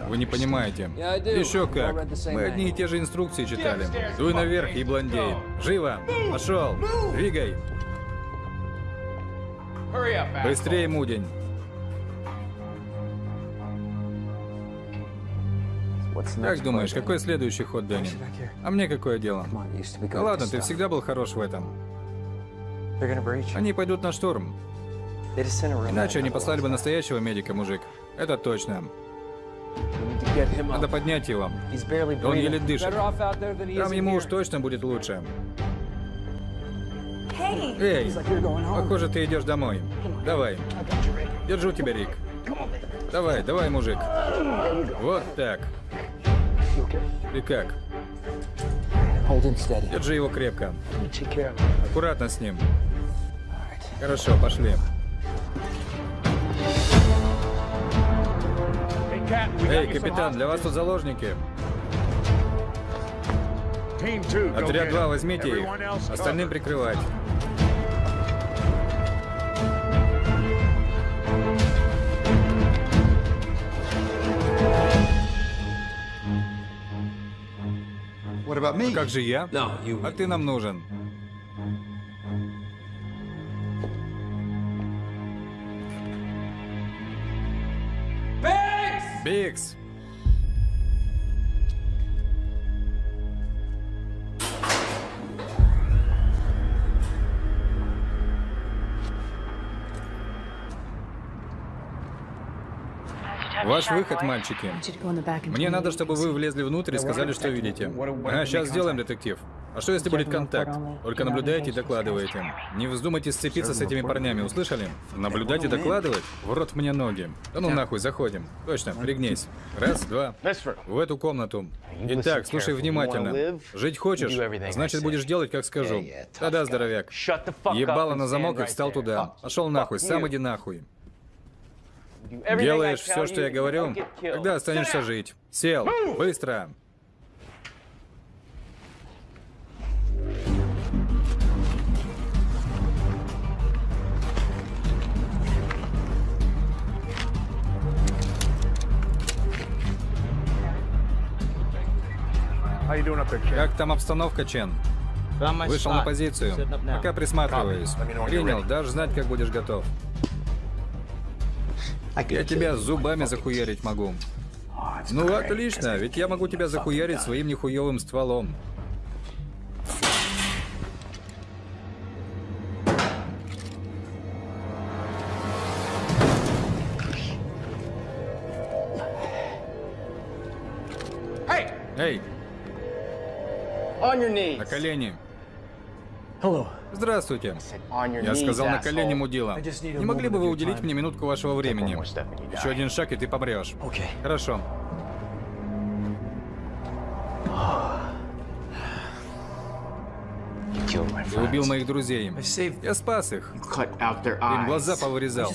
Вы не понимаете. Еще как. Мы одни и те же инструкции читали. Дуй наверх, и блондей. Живо! Пошел! Двигай! Быстрее, мудень! Как думаешь, какой следующий ход, Дэнни? А мне какое дело? Ладно, ты всегда был хорош в этом. Они пойдут на штурм. Иначе они послали бы настоящего медика, мужик. Это точно. Надо поднять его. Он еле дышит. Там ему уж точно будет лучше. Эй, похоже, ты идешь домой. Давай. Держу тебя, Рик. Давай, давай, мужик. Вот так. Ты как? Держи его крепко. Аккуратно с ним. Хорошо, пошли. Эй, капитан, для вас тут заложники. Отряд
get
2,
him.
возьмите их. Остальным прикрывать.
What about me?
Как же я?
No, you.
А ты нам нужен. Бикс! Ваш выход, мальчики. Мне надо, чтобы вы влезли внутрь и сказали, что видите. Ага, сейчас сделаем, детектив. А что если будет контакт? Только наблюдайте и докладывайте. Не вздумайте сцепиться с этими парнями, услышали? Наблюдать и докладывать? В рот мне ноги. Да ну нахуй, заходим. Точно, пригнись. Раз, два. В эту комнату. Итак, слушай внимательно. Жить хочешь? Значит, будешь делать, как скажу. Да-да, здоровяк. Ебало на замок и встал туда. Пошел нахуй, сам иди нахуй. Делаешь все, что я говорю, тогда останешься жить. Сел. Быстро. Как там обстановка, Чен? Вышел на позицию. Пока присматриваюсь. Принял, дашь знать, как будешь готов. Я тебя зубами захуярить могу. Ну, отлично, ведь я могу тебя захуярить своим нехуевым стволом. Эй, на колени.
Hello.
Здравствуйте. Я сказал на колени мудила. Не могли бы вы уделить мне минутку вашего времени? Еще один шаг, и ты помрешь. Хорошо. Ты убил моих друзей. Я спас их. Им глаза повырезал.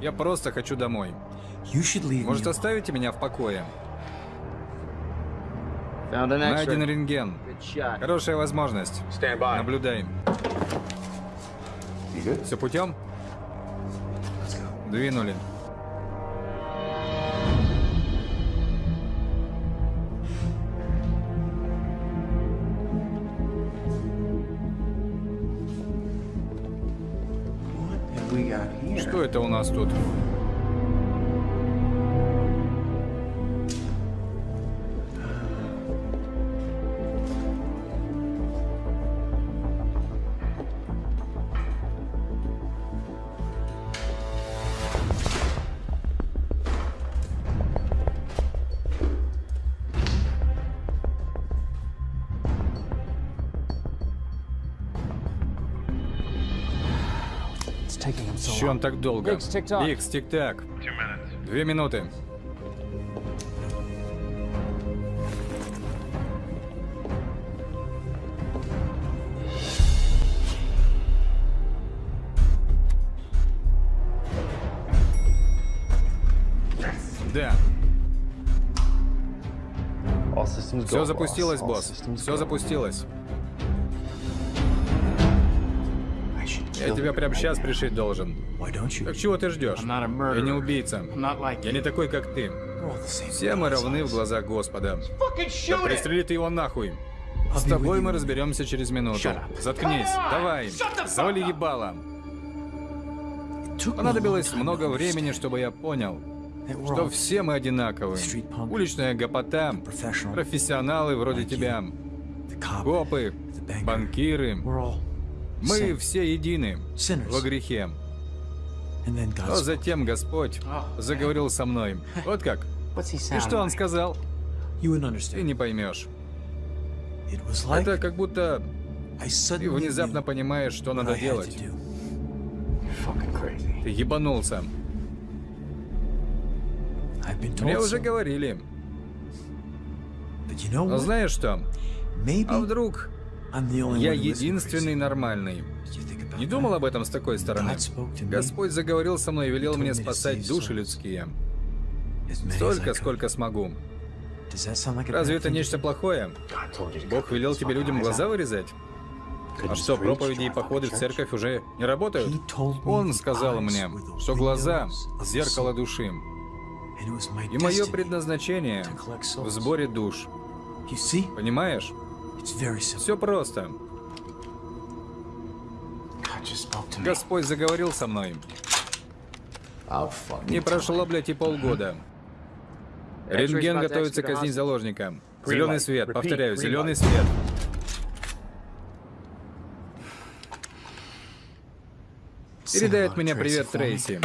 Я просто хочу домой. Может, оставите меня в покое? Найден рентген. Хорошая возможность. Наблюдай. Все путем? Двинули. Что это у нас тут? Он так долго?
Икс, тик-так.
Две минуты. Да, все запустилось, босс. Все запустилось. Я тебя прямо сейчас пришить должен.
Why don't you?
Так чего ты ждешь?
I'm not a
Я не убийца. Я не такой, как ты. Все мы равны в глазах Господа. Да пристрели ты его нахуй. С тобой мы разберемся через минуту. Заткнись, давай,
me a
Понадобилось много времени, чтобы я понял, что все мы одинаковы. Уличная гопота, профессионалы вроде тебя, копы, банкиры. Мы все едины во грехе.
And then
Но затем Господь заговорил со мной. Вот как? И что он сказал? Ты не поймешь. Это как будто ты внезапно понимаешь, что надо делать. Ты ебанулся. Мне уже говорили. Но знаешь что? А вдруг я единственный нормальный? Не думал об этом с такой стороны? Господь заговорил со мной и велел мне спасать души людские. Столько, сколько смогу. Разве это нечто плохое? Бог велел тебе людям глаза вырезать? А что, проповеди и походы в церковь уже не работают? Он сказал мне, что глаза зеркало души. И мое предназначение в сборе душ. Понимаешь? Все просто. Господь заговорил со мной. Не прошло, блядь, и полгода. Рентген готовится казнить заложника. Зеленый свет, повторяю, зеленый свет. Передай от меня привет Трейси.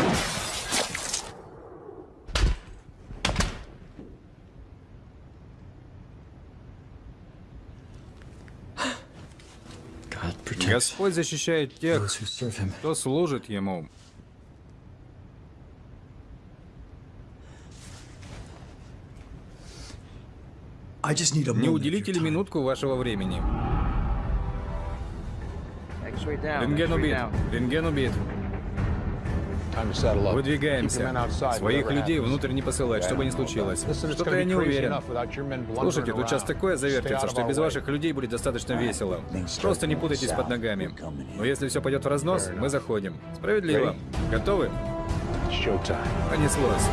Господь защищает тех, кто служит Ему. Не уделите ли минутку вашего времени? Рентген убит. Рентген убит. Выдвигаемся. Своих людей внутрь не посылать, что бы ни случилось. Что-то я не уверен. Слушайте, тут сейчас такое завертится, что без ваших людей будет достаточно весело. Просто не путайтесь под ногами. Но если все пойдет в разнос, мы заходим. Справедливо. Готовы? Понеслось.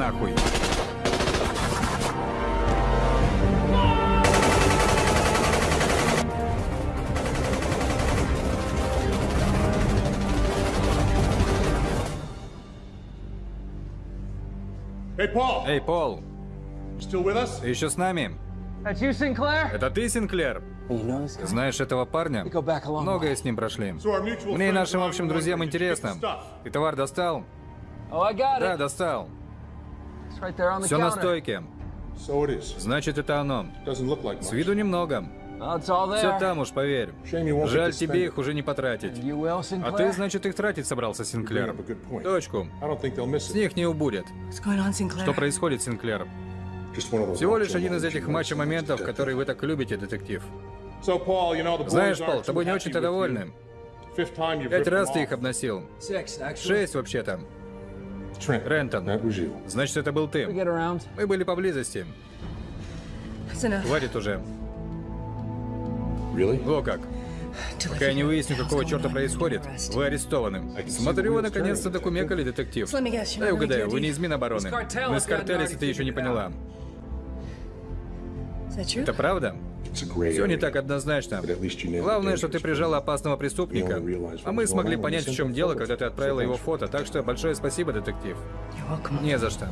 Нахуй.
Hey, Paul.
Эй, Пол,
with us?
ты еще с нами? Это ты, Синклер? Знаешь этого парня? Многое с ним прошли. Мне и нашим общим друзьям интересно. Ты товар достал?
Oh,
Да, достал. Все на
counter.
стойке.
So it is.
Значит, это оно.
Doesn't look like
С
much.
виду немного. Все там уж, поверь. Жаль, тебе их уже не потратить. А
Sinclair?
ты, значит, их тратить собрался, Синклер. Точку. С них не убудет. Что происходит, Синклер?
Just one of those
Всего лишь один из этих
you want
матча
someone
моментов,
to
которые вы так любите, детектив. Знаешь, Пол, тобой не очень-то довольны. Пять раз ты их обносил. Шесть вообще-то. Рентон. Значит, это был ты. Мы были поблизости. Хватит уже.
Really?
О как. Пока я не выясню, какого черта происходит, вы арестованы. Смотрю, вы наконец-то докумекали, детектив. Дай угадаю, вы не из Минобороны. Мы картеля,
already
если ты еще не поняла. Это правда? Все не так однозначно.
But at least you nailed
Главное, что ты
one.
опасного преступника, а
what
мы смогли понять, в чем дело, когда ты отправила его фото. Так что большое спасибо, детектив. Не за что.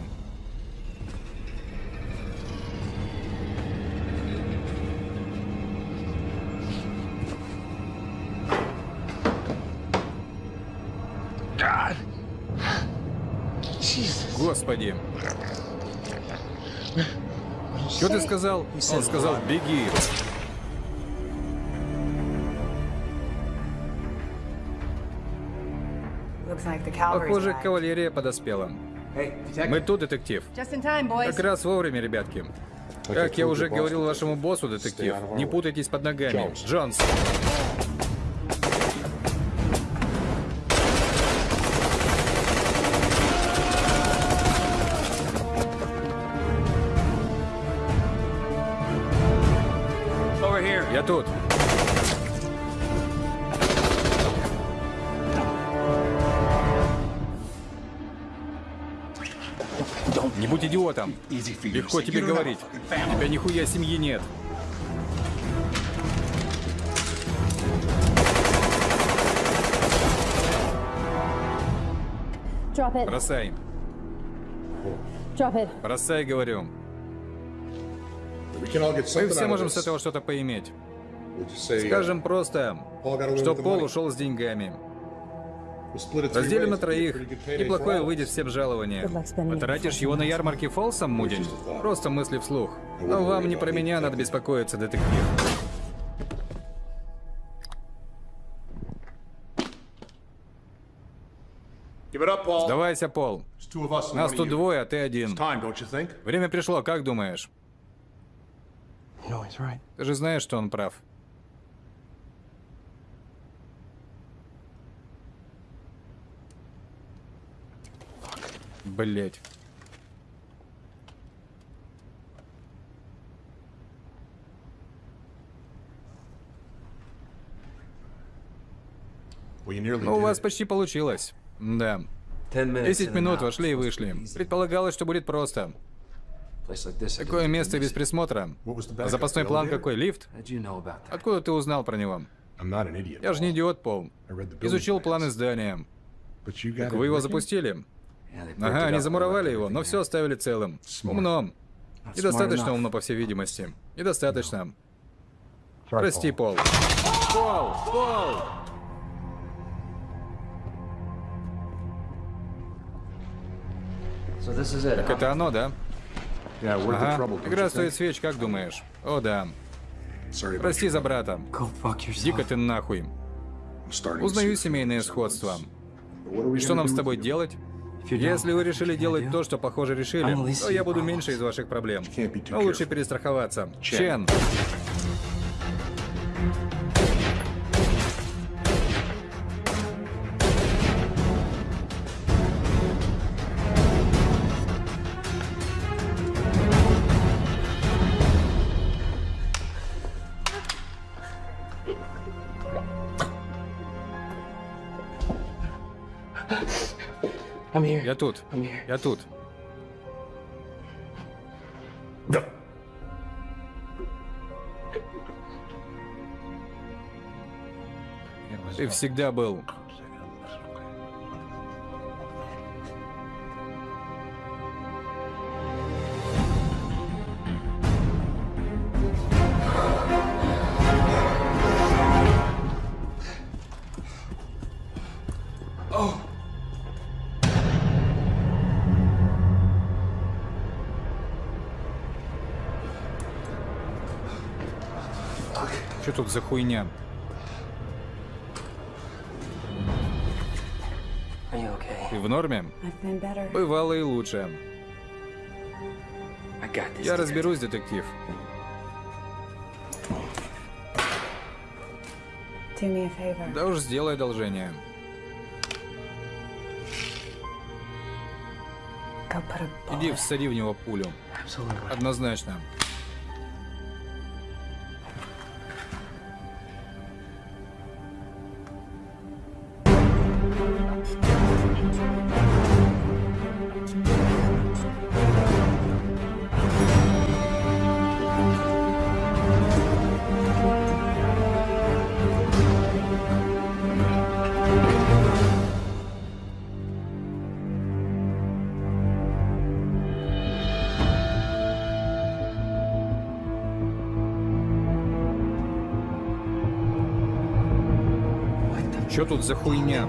Господи. Что ты сказал? Он сказал, беги. Похоже, кавалерия подоспела. Мы тут, детектив. Как раз вовремя, ребятки. Как я уже говорил вашему боссу, детектив, не путайтесь под ногами.
Джонс.
Легко тебе говорить. У тебя нихуя семьи нет. Бросай. Бросай, говорю. Мы все можем с этого что-то поиметь.
Say, uh,
Скажем просто, что Пол ушел с деньгами. Разделим на троих. Неплохое
all of
выйдет всем жалование. Потратишь его на ярмарке Фолсом, Мудин? Просто мысли вслух. Но вам не про меня надо беспокоиться, детектив.
Give it up, Paul.
Сдавайся, Пол.
There's two of us and
Нас тут двое, а ты один.
Time, don't you think?
Время пришло, как думаешь? Ты же знаешь, что он прав. Блять. Ну, у вас почти получилось. Да. Десять минут вошли и вышли. Предполагалось, что будет просто. Такое место без присмотра. Запасной план какой? Лифт? Откуда ты узнал про него? Я же не идиот, Пол. Изучил планы здания. Так вы его запустили? Ага, они замуровали его, но все оставили целым. Умно. Недостаточно умно, по всей видимости. Недостаточно. Прости, Пол. Пол! Пол! Так это оно, да? Ага. Игра стоит свеч, как думаешь? О, да. Прости за брата. Дико ты нахуй. Узнаю семейное сходство. И что нам с тобой делать? Если вы решили делать то, что, похоже, решили, то я буду меньше из ваших проблем. Но лучше перестраховаться. Чен. Я тут. Я тут. Ты всегда был. Тут за хуйня?
Okay?
Ты в норме? Бывало и лучше. Я разберусь, детектив. Да уж сделай одолжение. Иди всади в него пулю. Однозначно. За хуйня?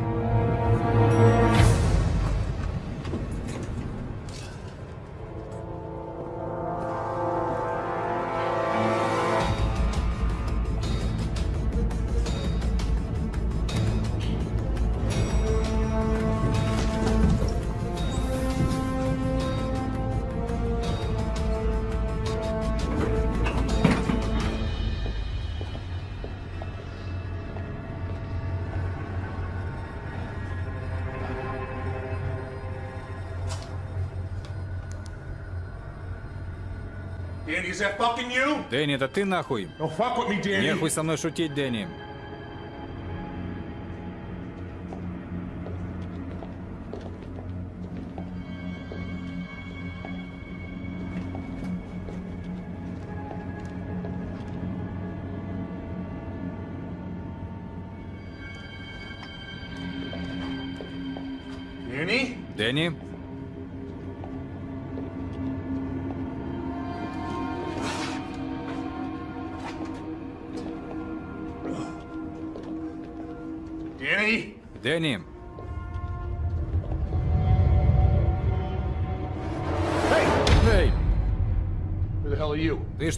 Дэнни, это ты нахуй?
Danny.
Нехуй со мной шутить, Дэнни. Дэнни?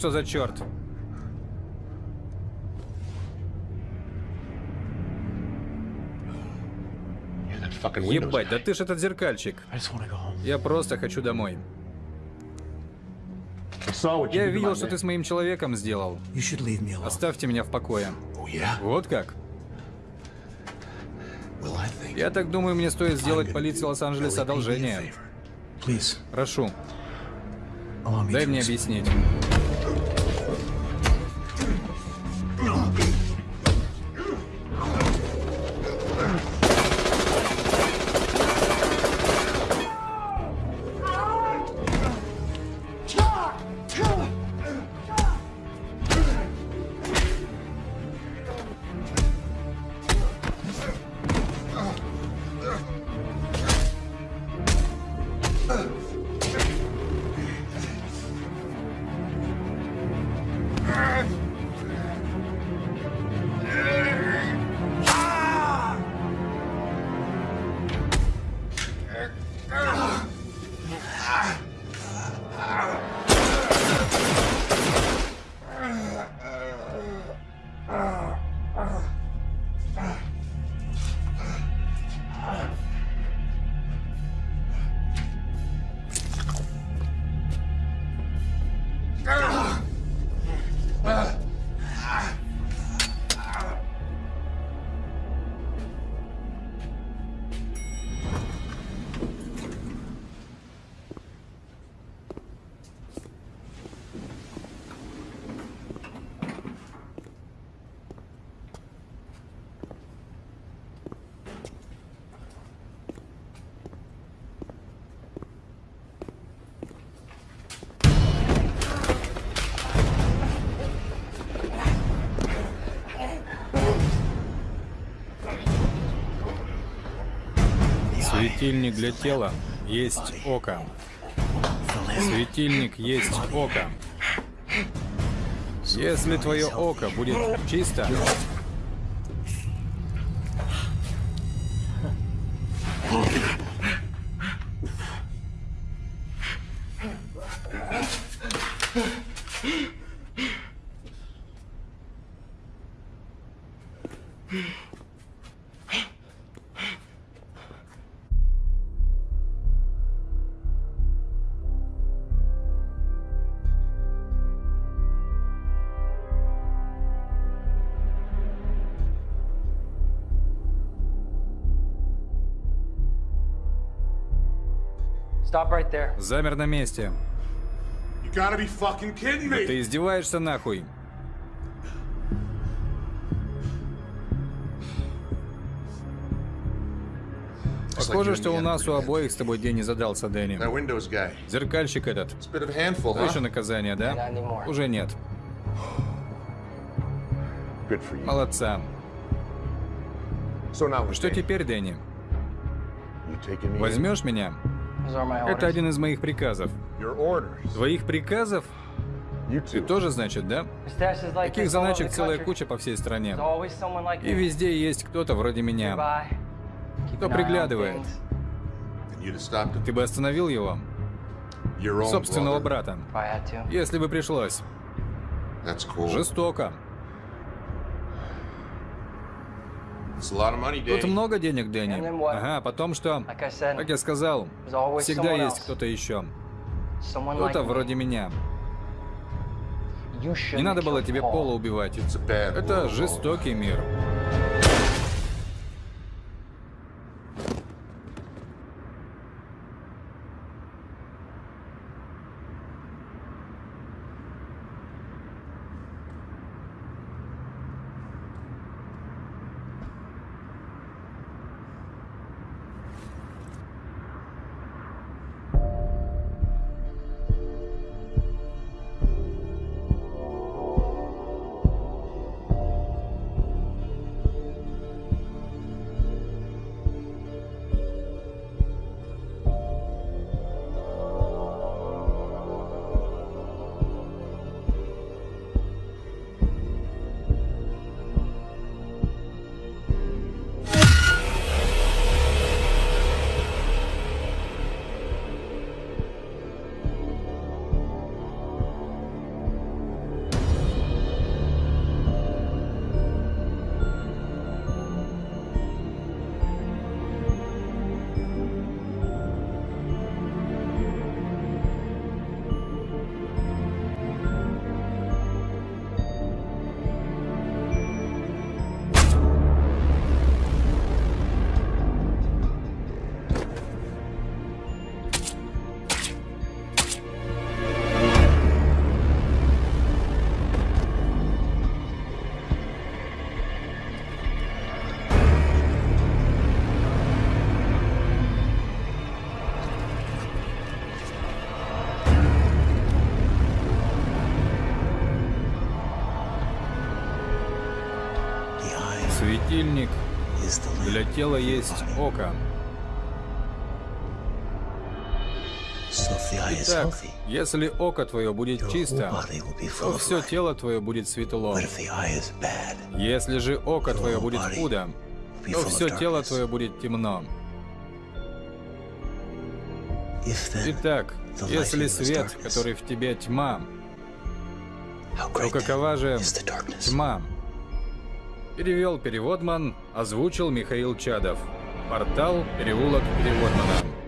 Что за черт? Ебать, да ты ж этот зеркальчик. Я просто хочу домой. Я видел, что ты с моим человеком сделал. Оставьте меня в покое.
Oh?
Вот как? Я так думаю, мне стоит сделать полиции Лос-Анджелеса одолжение. Прошу, дай мне объяснить. Ah. Светильник для тела есть око. Светильник есть око. Если твое око будет чисто, замер на месте.
You gotta be fucking kidding me!
Ты издеваешься нахуй? Похоже, что у нас у обоих с тобой день не задался, Дэнни. Зеркальщик этот.
Handful,
еще наказание, да? Уже нет. Молодца.
So
Что теперь, Дэнни? Возьмешь меня?
Those are my
Это
orders.
один из моих приказов.
Your orders.
Твоих приказов? Ты тоже, значит, да? Таких заначек целая куча по всей стране. И везде есть кто-то вроде меня. Кто приглядывает. Ты бы остановил его? Собственного брата. Если бы пришлось. Жестоко. Тут много денег, Дэнни. Ага, потом что? Как я сказал, всегда есть кто-то еще. Кто-то вроде меня. Не надо было тебе. Пола убивать. Это жестокий мир. Тела есть око. Итак, если око твое будет чисто, то все тело твое будет светло. Если же око твое будет худо, то все тело твое будет темно. Итак, если свет, который в тебе тьма, то какова же тьма? Перевел переводман, озвучил Михаил Чадов. Портал «Переулок переводмана».